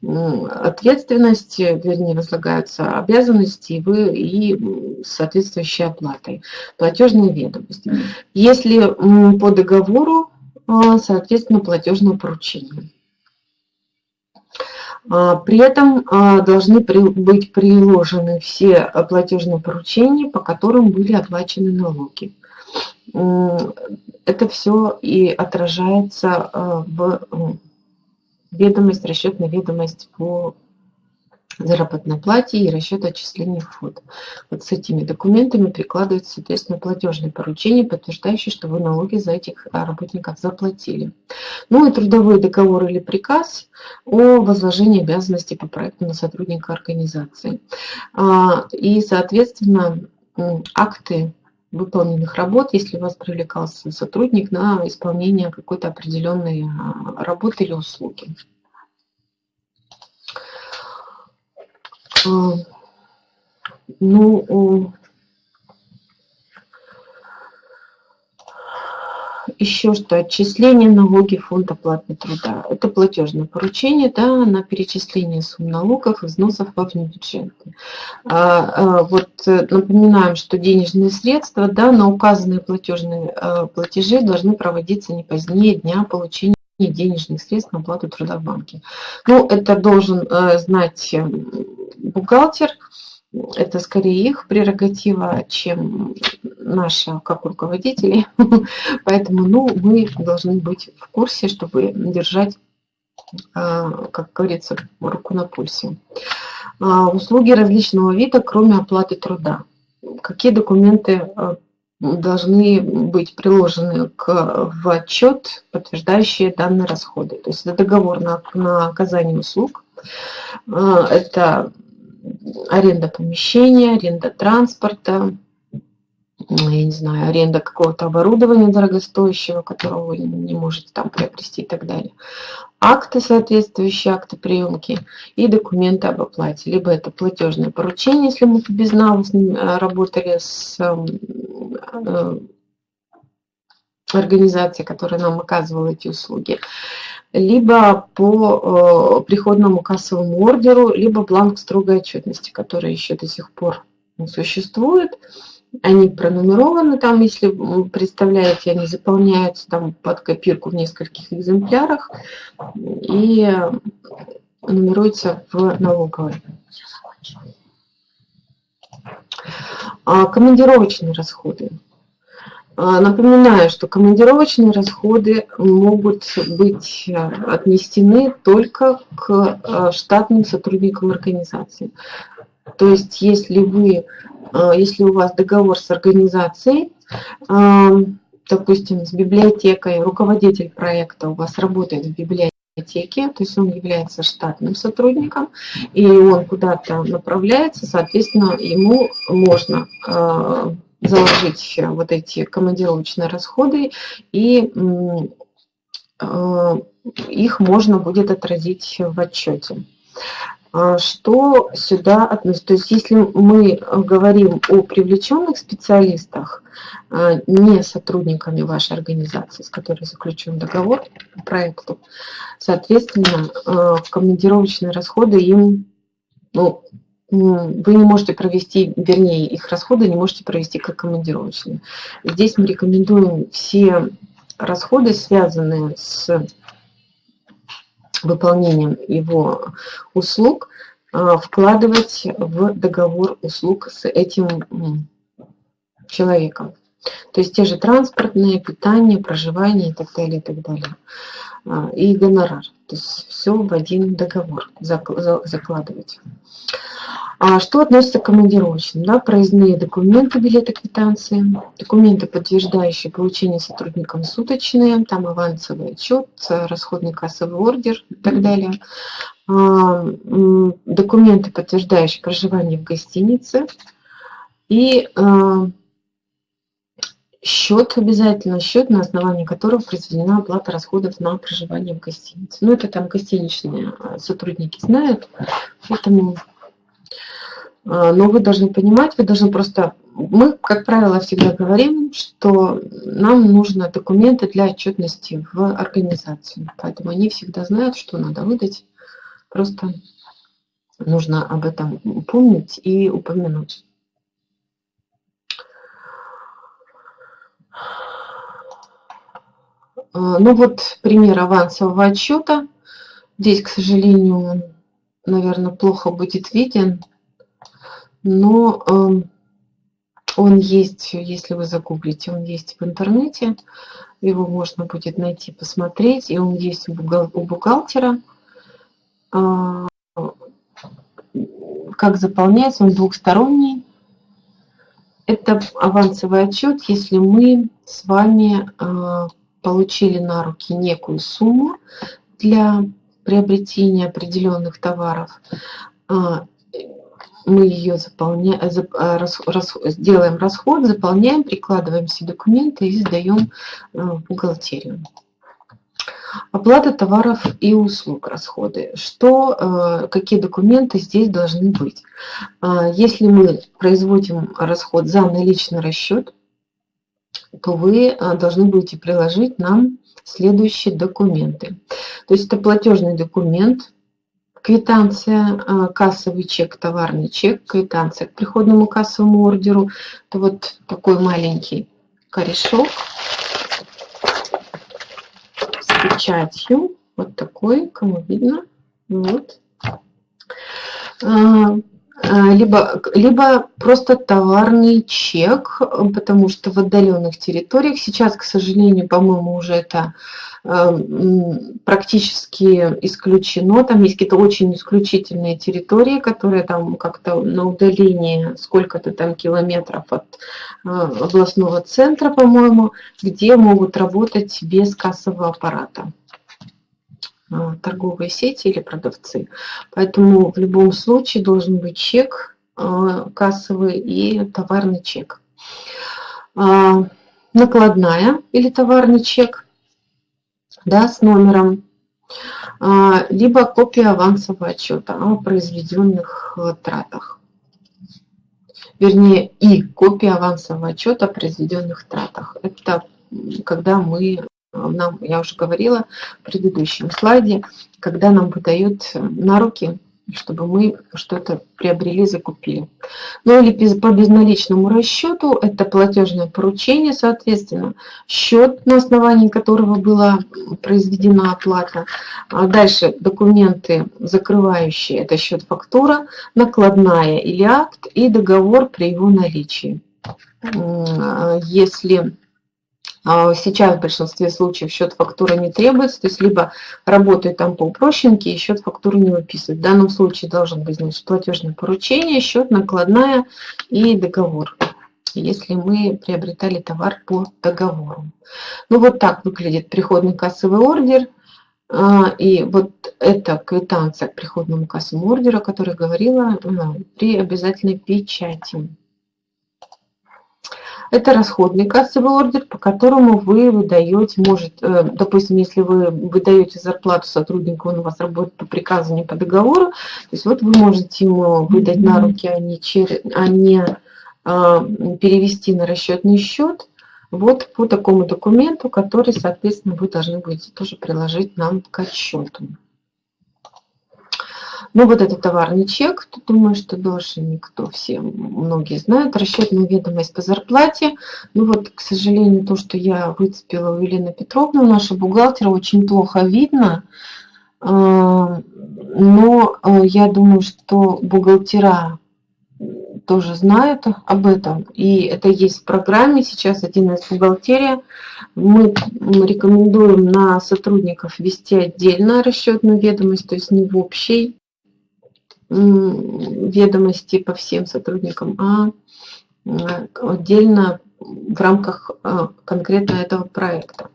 ответственность, вернее, возлагаются обязанности, и вы и соответствующей оплатой. Платежная ведомость. Если по договору, а, соответственно, платежное поручение. А, при этом а, должны быть приложены все платежные поручения, по которым были оплачены налоги. Это все и отражается в ведомость, расчетная ведомость по заработной плате и расчет отчислений в. Вот с этими документами прикладывается, соответственно, платежное поручение, подтверждающее, что вы налоги за этих а, работников заплатили. Ну и трудовой договор или приказ о возложении обязанностей по проекту на сотрудника организации. А, и, соответственно, акты выполненных работ, если вас привлекался сотрудник на исполнение какой-то определенной а, работы или услуги. Ну, еще что, отчисление налоги фонда оплаты труда. Это платежное поручение да, на перечисление сумм налогов и взносов во внебюджетные. А, а, вот э, напоминаем, что денежные средства да, на указанные платежные а, платежи должны проводиться не позднее дня получения денежных средств на оплату труда в банке. Ну, это должен э, знать бухгалтер, это скорее их прерогатива, чем наша, как руководителей. [laughs] Поэтому ну, мы должны быть в курсе, чтобы держать, а, как говорится, руку на пульсе. А, услуги различного вида, кроме оплаты труда. Какие документы а, должны быть приложены к, в отчет, подтверждающие данные расходы. То есть это договор на, на оказание услуг, это аренда помещения, аренда транспорта, я не знаю, аренда какого-то оборудования дорогостоящего, которого вы не можете там приобрести и так далее. Акты, соответствующие акты приемки и документы об оплате. Либо это платежное поручение, если мы без безналу работали с э, организацией, которая нам оказывала эти услуги либо по э, приходному кассовому ордеру, либо бланк строгой отчетности, который еще до сих пор существует. Они пронумерованы там, если представляете, они заполняются там под копирку в нескольких экземплярах и нумеруются в налоговой. А командировочные расходы. А, напоминаю, что командировочные расходы могут быть э, отнесены только к э, штатным сотрудникам организации. То есть если вы, если у вас договор с организацией, допустим, с библиотекой, руководитель проекта у вас работает в библиотеке, то есть он является штатным сотрудником, и он куда-то направляется, соответственно, ему можно э, заложить вот эти командировочные расходы, и э, их можно будет отразить в отчете. А что сюда относится? То есть если мы говорим о привлеченных специалистах, а, не сотрудниками вашей организации, с которой заключен договор по проекту, соответственно, а, командировочные расходы им, ну, вы не можете провести, вернее, их расходы не можете провести как командировочные. Здесь мы рекомендуем все расходы, связанные с выполнением его услуг а, вкладывать в договор услуг с этим человеком. То есть те же транспортные, питание, проживание и так далее, и так далее. А, и гонорар. То есть все в один договор закладывать. А что относится к командировочным? Да, проездные документы, билеты, квитанции, документы, подтверждающие получение сотрудникам суточные, там авансовый отчет, расходный кассовый ордер и так далее. А, документы, подтверждающие проживание в гостинице. И а, счет обязательно, счет, на основании которого произведена оплата расходов на проживание в гостинице. Ну, это там гостиничные а, сотрудники знают, поэтому но вы должны понимать, вы должны просто... Мы, как правило, всегда говорим, что нам нужны документы для отчетности в организации. Поэтому они всегда знают, что надо выдать. Просто нужно об этом помнить и упомянуть. А, ну вот пример авансового отчета. Здесь, к сожалению, наверное, плохо будет виден но эм, он есть, если вы загуглите, он есть в интернете, его можно будет найти, посмотреть, и он есть у бухгалтера. А, как заполняется, он двухсторонний. Это авансовый отчет, если мы с вами а, получили на руки некую сумму для приобретения определенных товаров, а, мы ее заполняем, а, рас, рас, делаем расход, заполняем, прикладываем все документы и сдаем э, в бухгалтерию. Оплата товаров и услуг, расходы. Что, э, какие документы здесь должны быть? Если мы производим расход за наличный расчет, то вы э, должны будете приложить нам следующие документы. То есть это платежный документ, квитанция, а, кассовый чек, товарный чек, квитанция к приходному кассовому ордеру. Это вот такой маленький корешок с печатью. Вот такой, кому видно. Вот. А, либо, либо просто товарный чек, потому что в отдаленных территориях сейчас, к сожалению, по-моему, уже это Эм, практически исключено. Там есть какие-то очень исключительные территории, которые там как-то на удалении сколько-то там километров от э, областного центра, по-моему, где могут работать без кассового аппарата э, торговые сети или продавцы. Поэтому в любом случае должен быть чек э, кассовый и товарный чек. Накладная или товарный чек да, с номером, а, либо копия авансового отчета о произведенных э, тратах. Вернее, и копия авансового отчета о произведенных тратах. Это когда мы, нам, я уже говорила в предыдущем слайде, когда нам выдают на руки чтобы мы что-то приобрели, закупили. Ну или по безналичному расчету, это платежное поручение, соответственно, счет, на основании которого была произведена оплата. А дальше документы закрывающие, это счет фактура, накладная или акт и договор при его наличии. Если А, сейчас в большинстве случаев счет фактуры не требуется, то есть либо работает там по упрощенке, и счет фактуры не выписывает. В данном случае должен быть значит, платежное поручение, счет, накладная и договор, если мы приобретали товар по договору. Ну вот так выглядит приходный кассовый ордер. А, и вот эта квитанция к приходному кассовому ордеру, о которой говорила при обязательной печати. Это расходный кассовый ордер, по которому вы выдаете, может, э, допустим, если вы выдаете зарплату сотруднику, он у вас работает по приказу, не по договору, то есть вот вы можете ему выдать на руки, а не, через, а не а, перевести на расчетный счет, вот по такому документу, который, соответственно, вы должны будете тоже приложить нам к отчету. Ну, вот этот товарный чек, думаю, что дольше никто, все, многие знают. Расчетная ведомость по зарплате. Ну, вот, к сожалению, то, что я выцепила у Елены Петровны, наша бухгалтера, очень плохо видно. А, но а, я думаю, что бухгалтера тоже знают об этом. И это есть в программе. Сейчас один из бухгалтерия. Мы рекомендуем на сотрудников вести отдельно расчетную ведомость, то есть не в общей ведомости по всем сотрудникам, а отдельно в рамках а, конкретно этого проекта.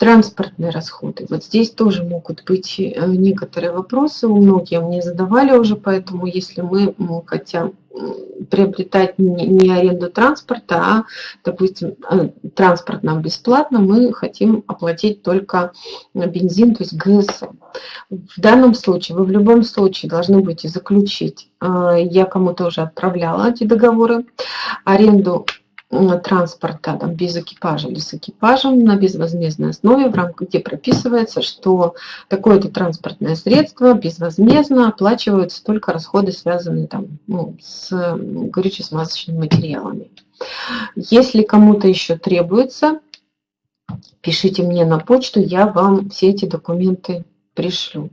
Транспортные расходы. Вот здесь тоже могут быть э, некоторые вопросы. Многие мне задавали уже, поэтому если мы хотим приобретать не аренду транспорта, а, допустим, э, транспорт нам бесплатно, мы хотим оплатить только бензин, то есть ГСМ. В данном случае вы в любом случае должны будете заключить, э, я кому-то уже отправляла эти договоры, аренду транспорта там, без экипажа или с экипажем на безвозмездной основе, в рамках где прописывается, что такое-то транспортное средство безвозмездно оплачиваются только расходы, связанные там, ну, с горюче-смазочными материалами. Если кому-то еще требуется, пишите мне на почту, я вам все эти документы пришлю.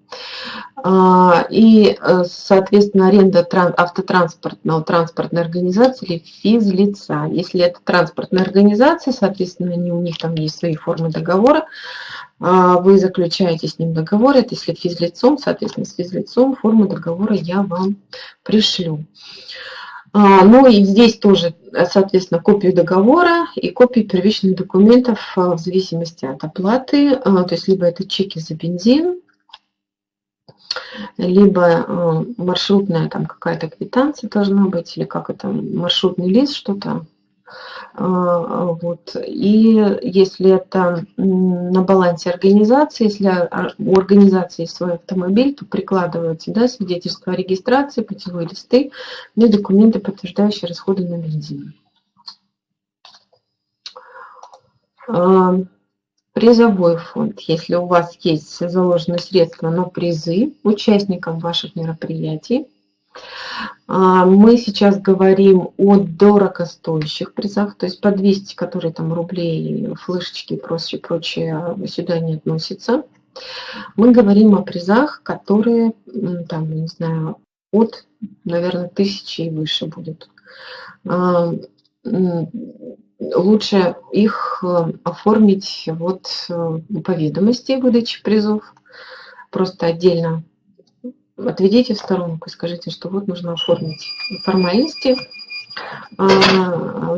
А, и, э, соответственно, аренда автотранспортного транспортной организации или физлица. Если это транспортная организация, соответственно, они, у них там есть свои формы договора, а, вы заключаете с ним договор, это если физлицом, соответственно, с физлицом форму договора я вам пришлю. А, ну и здесь тоже, соответственно, копию договора и копию первичных документов в зависимости от оплаты, то есть либо это чеки за бензин, либо э, маршрутная там какая-то квитанция должна быть, или как это, маршрутный лист, что-то. Э, вот. И если это на балансе организации, если у организации есть свой автомобиль, то прикладываются да, свидетельство о регистрации, путевые листы ну и документы, подтверждающие расходы на бензин. Призовой фонд, если у вас есть заложенные средства на призы участникам ваших мероприятий. А, мы сейчас говорим о дорогостоящих призах, то есть по 200, которые там рублей, флешечки и прочее, прочее сюда не относятся. Мы говорим о призах, которые, там, не знаю, от, наверное, тысячи и выше будут а, лучше их э, оформить вот э, по ведомости выдачи призов. Просто отдельно отведите в сторонку и скажите, что вот нужно оформить формальности. А,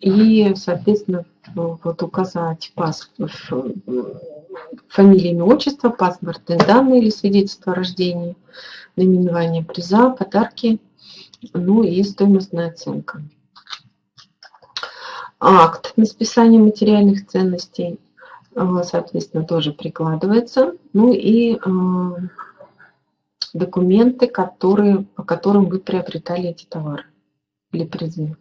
и, соответственно, вот указать паспорт, фамилия, имя, отчество, паспортные данные или свидетельство о рождении, наименование приза, подарки, ну и стоимостная оценка акт на списание материальных ценностей, э, соответственно, тоже прикладывается. Ну и э, документы, которые, по которым вы приобретали эти товары или призы.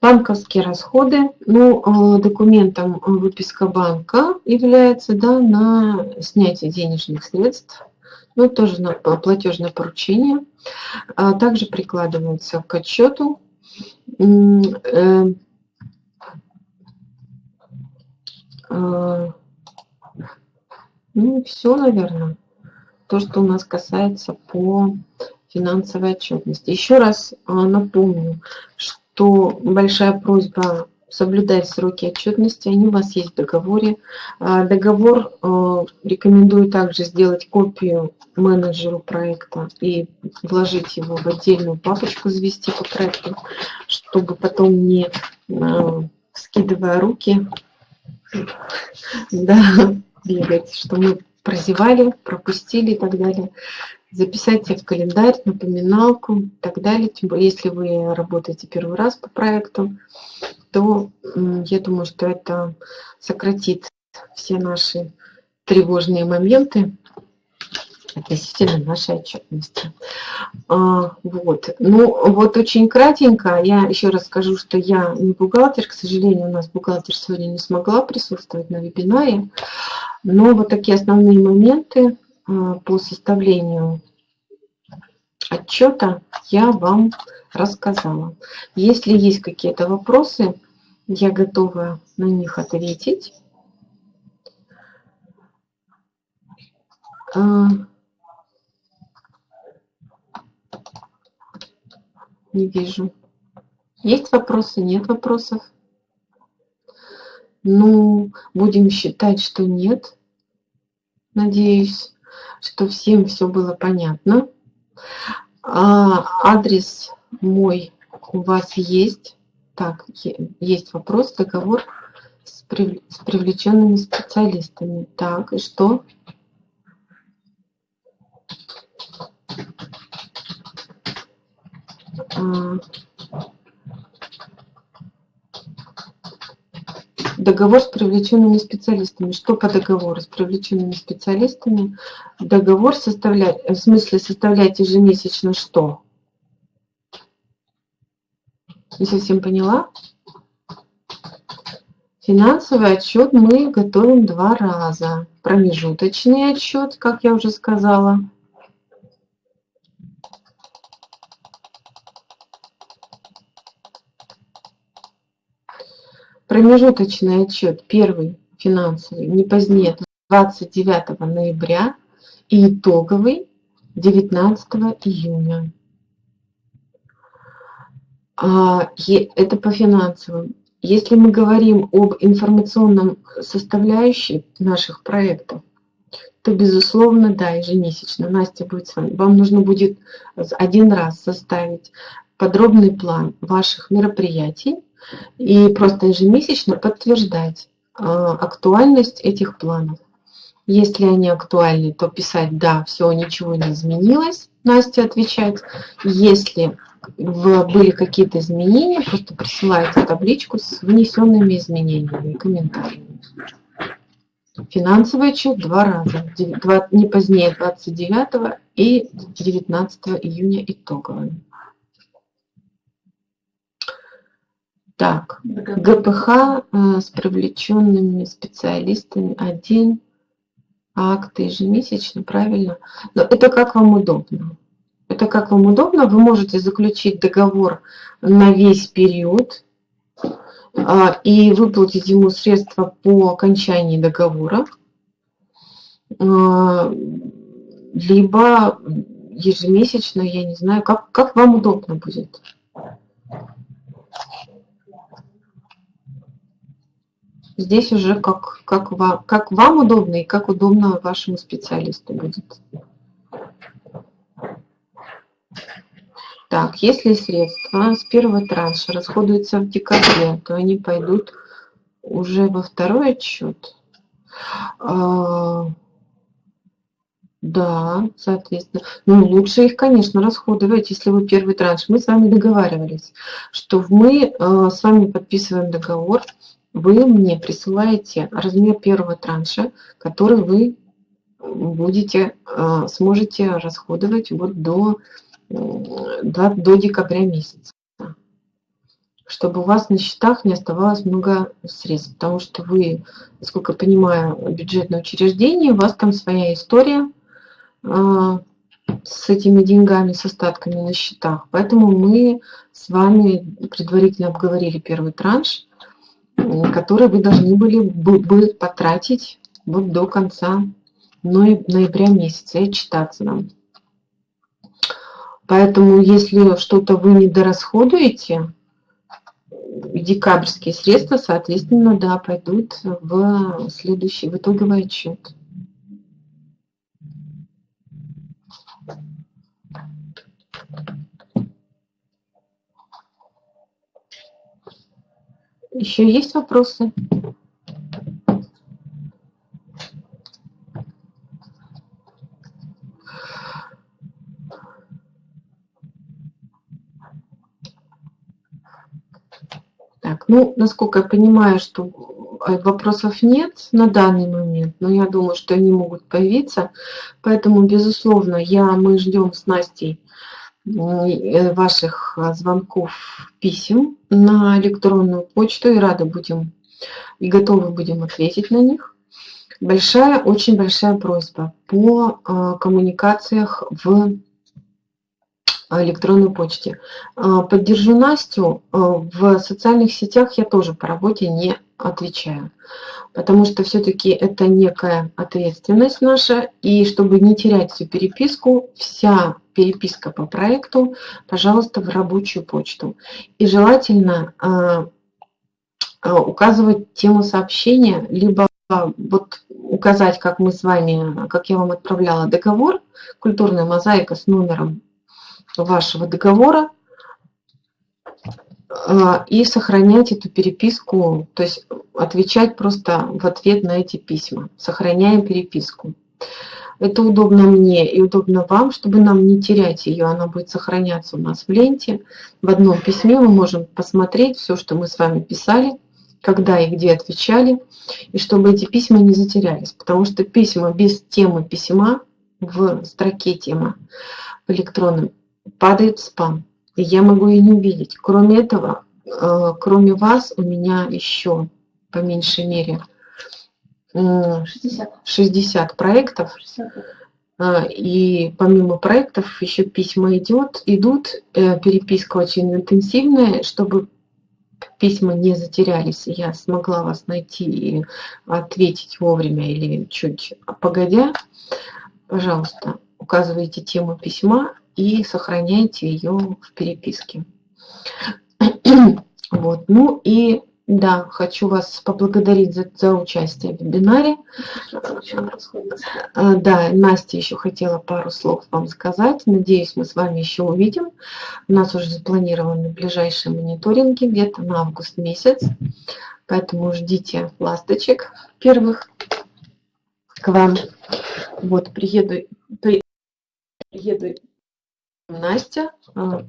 Банковские расходы. Ну, э, документом выписка банка является да, на снятие денежных средств. Ну, тоже на платежное поручение. А также прикладывается к отчету Э, а, ну, все, наверное, то, что у нас касается по финансовой отчетности. Еще раз а, напомню, что большая просьба соблюдать сроки отчетности, они у вас есть в договоре. А, договор э, рекомендую также сделать копию менеджеру проекта и вложить его в отдельную папочку, завести по проекту, чтобы потом не э, скидывая руки, [laughs] да, бегать, что мы прозевали, пропустили и так далее. Записать в календарь, напоминалку и так далее. Если вы работаете первый раз по проекту, то я думаю, что это сократит все наши тревожные моменты относительно нашей отчетности. А, вот. Ну, вот очень кратенько, я еще раз скажу, что я не бухгалтер, к сожалению, у нас бухгалтер сегодня не смогла присутствовать на вебинаре, но вот такие основные моменты а, по составлению отчета я вам рассказала. Если есть какие-то вопросы, я готова на них ответить. А, Не вижу. Есть вопросы? Нет вопросов? Ну, будем считать, что нет. Надеюсь, что всем все было понятно. А, адрес мой у вас есть. Так, есть вопрос, договор с, прив... с привлеченными специалистами. Так, и что? Договор с привлеченными специалистами. Что по договору с привлеченными специалистами? Договор составлять, в смысле составлять ежемесячно что? Не совсем поняла. Финансовый отчет мы готовим два раза. Промежуточный отчет, как я уже сказала, Промежуточный отчет, первый финансовый, не позднее 29 ноября и итоговый 19 июня. А, это по финансовым. Если мы говорим об информационном составляющей наших проектов, то, безусловно, да, ежемесячно. Настя будет с вами. Вам нужно будет один раз составить подробный план ваших мероприятий, и просто ежемесячно подтверждать а, актуальность этих планов. Если они актуальны, то писать «да, все, ничего не изменилось», Настя отвечать. Если были какие-то изменения, просто присылайте табличку с внесенными изменениями и комментариями. Финансовый отчет два раза, не позднее 29 и 19 июня итоговый. Так, ГПХ э, с привлеченными специалистами один акт ежемесячно, правильно? Но это как вам удобно. Это как вам удобно. Вы можете заключить договор на весь период а, и выплатить ему средства по окончании договора, а, либо ежемесячно, я не знаю, как, как вам удобно будет. Здесь уже как, как, вам, как вам удобно и как удобно вашему специалисту будет. Так, если средства с первого транша расходуются в декабре, то они пойдут уже во второй отчет. А, да, соответственно. Ну, лучше их, конечно, расходовать, если вы первый транш. Мы с вами договаривались, что мы э, с вами подписываем договор вы мне присылаете размер первого транша, который вы будете, э, сможете расходовать вот до, до, до декабря месяца. Чтобы у вас на счетах не оставалось много средств. Потому что вы, насколько понимаю, бюджетное учреждение, у вас там своя история э, с этими деньгами, с остатками на счетах. Поэтому мы с вами предварительно обговорили первый транш – которые вы должны были бы потратить вот до конца ноября месяца и читаться нам. Поэтому, если что-то вы не дорасходуете, декабрьские средства, соответственно, да, пойдут в следующий, в итоговый отчет. Еще есть вопросы? Ну, насколько я понимаю, что э, вопросов нет на данный момент, но я думаю, что они могут появиться. Поэтому, безусловно, я, мы ждем с Настей Э, ваших а, звонков, писем на электронную почту и рады будем и готовы будем ответить на них. Большая, очень большая просьба по а, коммуникациях в электронной почте. А, поддержу Настю. В социальных сетях я тоже по работе не отвечаю, потому что все-таки это некая ответственность наша, и чтобы не терять всю переписку, вся переписка по проекту, пожалуйста, в рабочую почту. И желательно а, а, указывать тему сообщения, либо вот указать, как мы с вами, как я вам отправляла договор, культурная мозаика с номером вашего договора, а, и сохранять эту переписку, то есть отвечать просто в ответ на эти письма. Сохраняем переписку. Это удобно мне и удобно вам, чтобы нам не терять ее. Она будет сохраняться у нас в ленте. В одном письме мы можем посмотреть все, что мы с вами писали, когда и где отвечали, и чтобы эти письма не затерялись. Потому что письма без темы письма в строке тема в электронном падает в спам. И я могу ее не увидеть. Кроме этого, э, кроме вас, у меня еще по меньшей мере 60, 60 проектов. 60. А, и помимо проектов еще письма идет, идут, э, переписка очень интенсивная, чтобы письма не затерялись, и я смогла вас найти и ответить вовремя или чуть погодя, пожалуйста, указывайте тему письма и сохраняйте ее в переписке. [clears throat] Вот. Ну и да, хочу вас поблагодарить за, за участие в вебинаре. А, да, Настя еще хотела пару слов вам сказать. Надеюсь, мы с вами еще увидим. У нас уже запланированы ближайшие мониторинги где-то на август месяц. Поэтому ждите ласточек первых к вам. Вот, приеду, при, приеду Настя, а,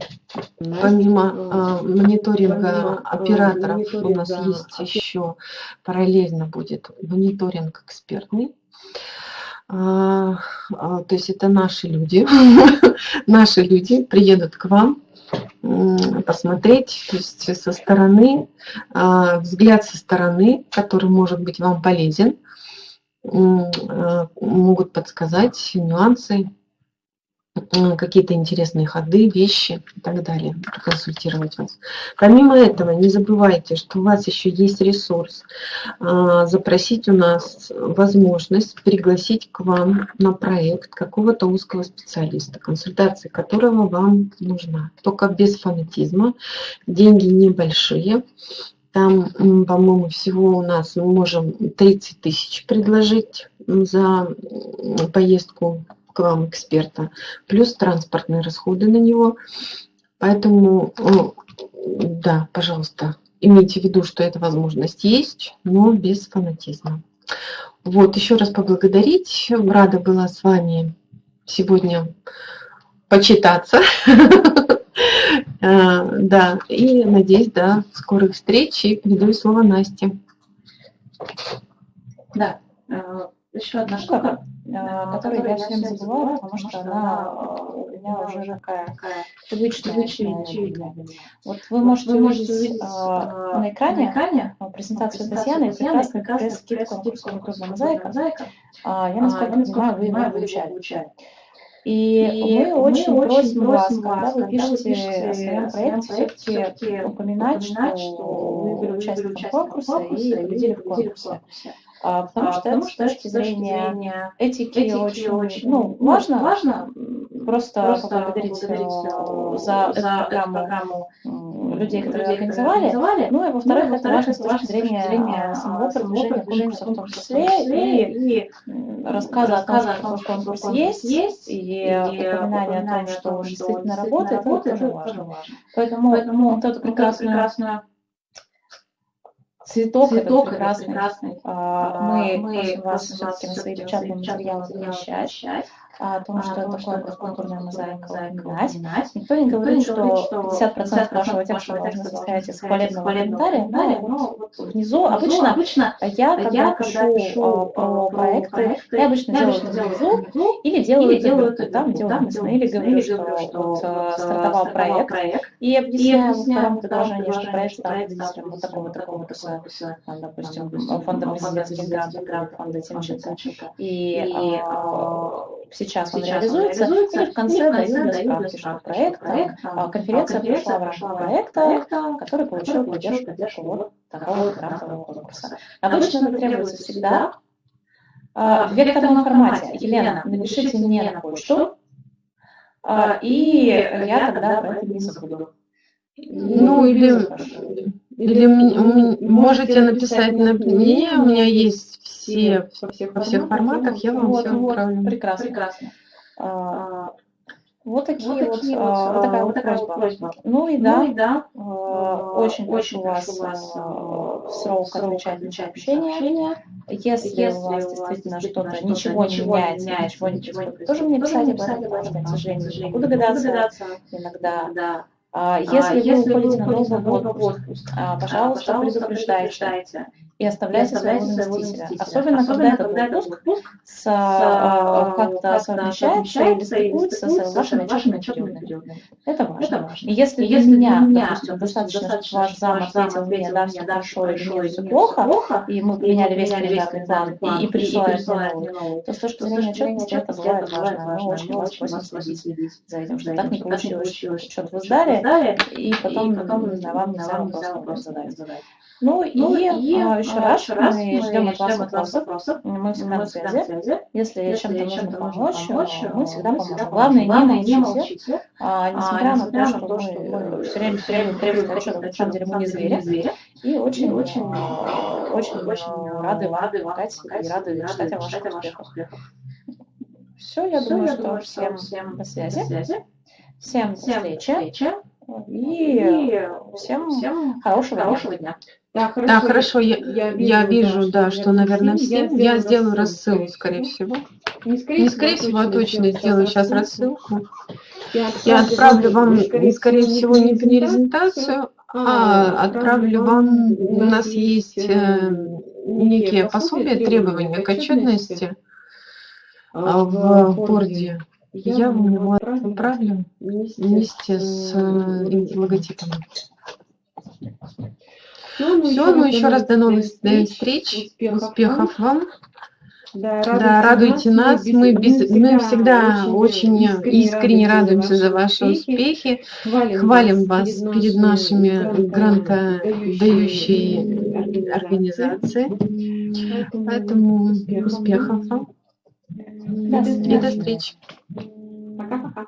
помимо а, мониторинга операторов у нас есть еще параллельно будет мониторинг экспертный. А, то есть это наши люди, [laughs] наши люди приедут к вам посмотреть, то есть со стороны, взгляд со стороны, который может быть вам полезен, могут подсказать нюансы, какие-то интересные ходы, вещи и так далее, проконсультировать вас. Помимо этого, не забывайте, что у вас еще есть ресурс а, запросить у нас возможность пригласить к вам на проект какого-то узкого специалиста, консультация которого вам нужна. Только без фанатизма, деньги небольшие, там, по-моему, всего у нас мы можем 30 тысяч предложить за поездку к вам эксперта, плюс транспортные расходы на него. Поэтому, да, пожалуйста, имейте в виду, что эта возможность есть, но без фанатизма. Вот, еще раз поблагодарить. Рада была с вами сегодня почитаться. [laughs] А, да, и надеюсь, до скорых встреч. И передаю слово Насте. Да, а, еще одна штука. Э, которую я всем забываю, потому что она у меня уже такая привычная, очевидная. Вот вы можете увидеть а, на экране, презентацию Татьяны, и прекрасно тест-скидку на курс мозаика. А, я, насколько понимаю, вы его получали. И, и мы, мы очень просим вас, когда вы пишете о своем проекте, все-таки упоминать, что вы были участником конкурса и победили в конкурсе. А, потому, а, что, потому что с точки зрения, зрения этики, этики очень, очень ну, ну, важно, важно просто, просто поблагодарить, поблагодарить э, за, за эту программу людей, которые организовали, ну и во-вторых, это важно с точки зрения самого продвижения конкурса в том числе, и рассказа о том, что конкурс есть, и упоминание о том, что он действительно работает, это тоже важно. Поэтому вот эту прекрасную Цветок, Цветок это прекрасный. прекрасный. А, мы, мы просим вас все-таки на свои печатные материалы помещать о том, что это такое культурная мозаика упоминать. Никто не говорит, что 50% вашего текста должны состоять из хвалебного комментария, но вот внизу обычно, обычно я, когда пишу про проекты, я обычно делаю это внизу или делаю это там, где уместно, или говорю, что вот стартовал проект, и объясняю во втором предложении, что проект стал победителем вот такого, такого, такого, допустим, фонда президентских грантов, фонда Тимченко. И сейчас он сейчас реализуется, реализуется, и в конце, и в конце дают справки, что проект, проект а, конференция, конференция прошла в рамках проекта, который получил поддержку, поддержку вот такого грантового конкурса. Обычно это требуется всегда а, в векторном формате. Елена, напишите мне на почту, а, и я тогда про это не забуду. Ну, или, или можете написать на мне, у меня есть все, во всех, во всех форматах, я вам вот, все вот, отправлю. Прекрасно. прекрасно. А, вот такие вот, вот, такие а, вот такая вот просьба. просьба. Ну и да, ну, и да а, очень, очень прошу вас в срок отвечать на сообщения. Если, Если у вас действительно что-то, что ничего не меняется, ничего не происходит, тоже мне писать об этом, потому что, к сожалению, могу догадаться иногда. А, если, если вы уходите на долгий отпуск, пожалуйста, предупреждайте и оставляйте своего заместителя. Особенно, Особенно когда этот отпуск с, а, как-то совмещается или стыкуется с вашими вашими периодами. Это важно. Это важно. И если, и если меня, меня допустим, достаточно, что ваш зам ответил мне, да, все хорошо, или мне все плохо, и мы поменяли весь кандидатный план, и, и присылаем мне новый, то с точки зрения отчетности это бывает важно. Мы очень вас просим следить за этим, что так не получилось, что вы сдали, и потом вам нельзя вопрос задать. Ну, ну и, и а, еще а, раз, еще раз мы ждем от вас вопросов. вопросов. Мы всегда на связи. Если, Если чем-то нужно помочь, помочь, мы всегда поможем. Главное, Главное не молчите. А, несмотря, а, несмотря на то, что мы все время требуем, требуем отчета, на самом деле мы не звери. И очень, очень, очень, очень рады, рады помогать и рады читать о ваших успехах. Все, я думаю, что всем на связи. Всем встречи. И всем, всем хорошего, хорошего дня. Да, хорошо, да, хорошо. Я, я вижу, я вижу да, что, наверное, всем. Я сделаю рассылку, скорее всего. Не скорее, не скорее всего, а точно сделаю сейчас рассылку. Я отправлю вам, скорее всего, не презентацию, а, а отправлю вам, у нас есть э, некие пособия, требования к отчетности а, в борде. Я вам его отправлю вместе с э, логотипом. Все, ну, Все, ну еще раз до новых встреч, успехов, успехов вам. Да, радуйте, да, радуйте нас. Мы, без, мы всегда очень искренне радуемся за ваши успехи. Хвалим, Хвалим вас перед нашими грантодающей организацией. Поэтому успехов вам. И до встречи. Пока-пока.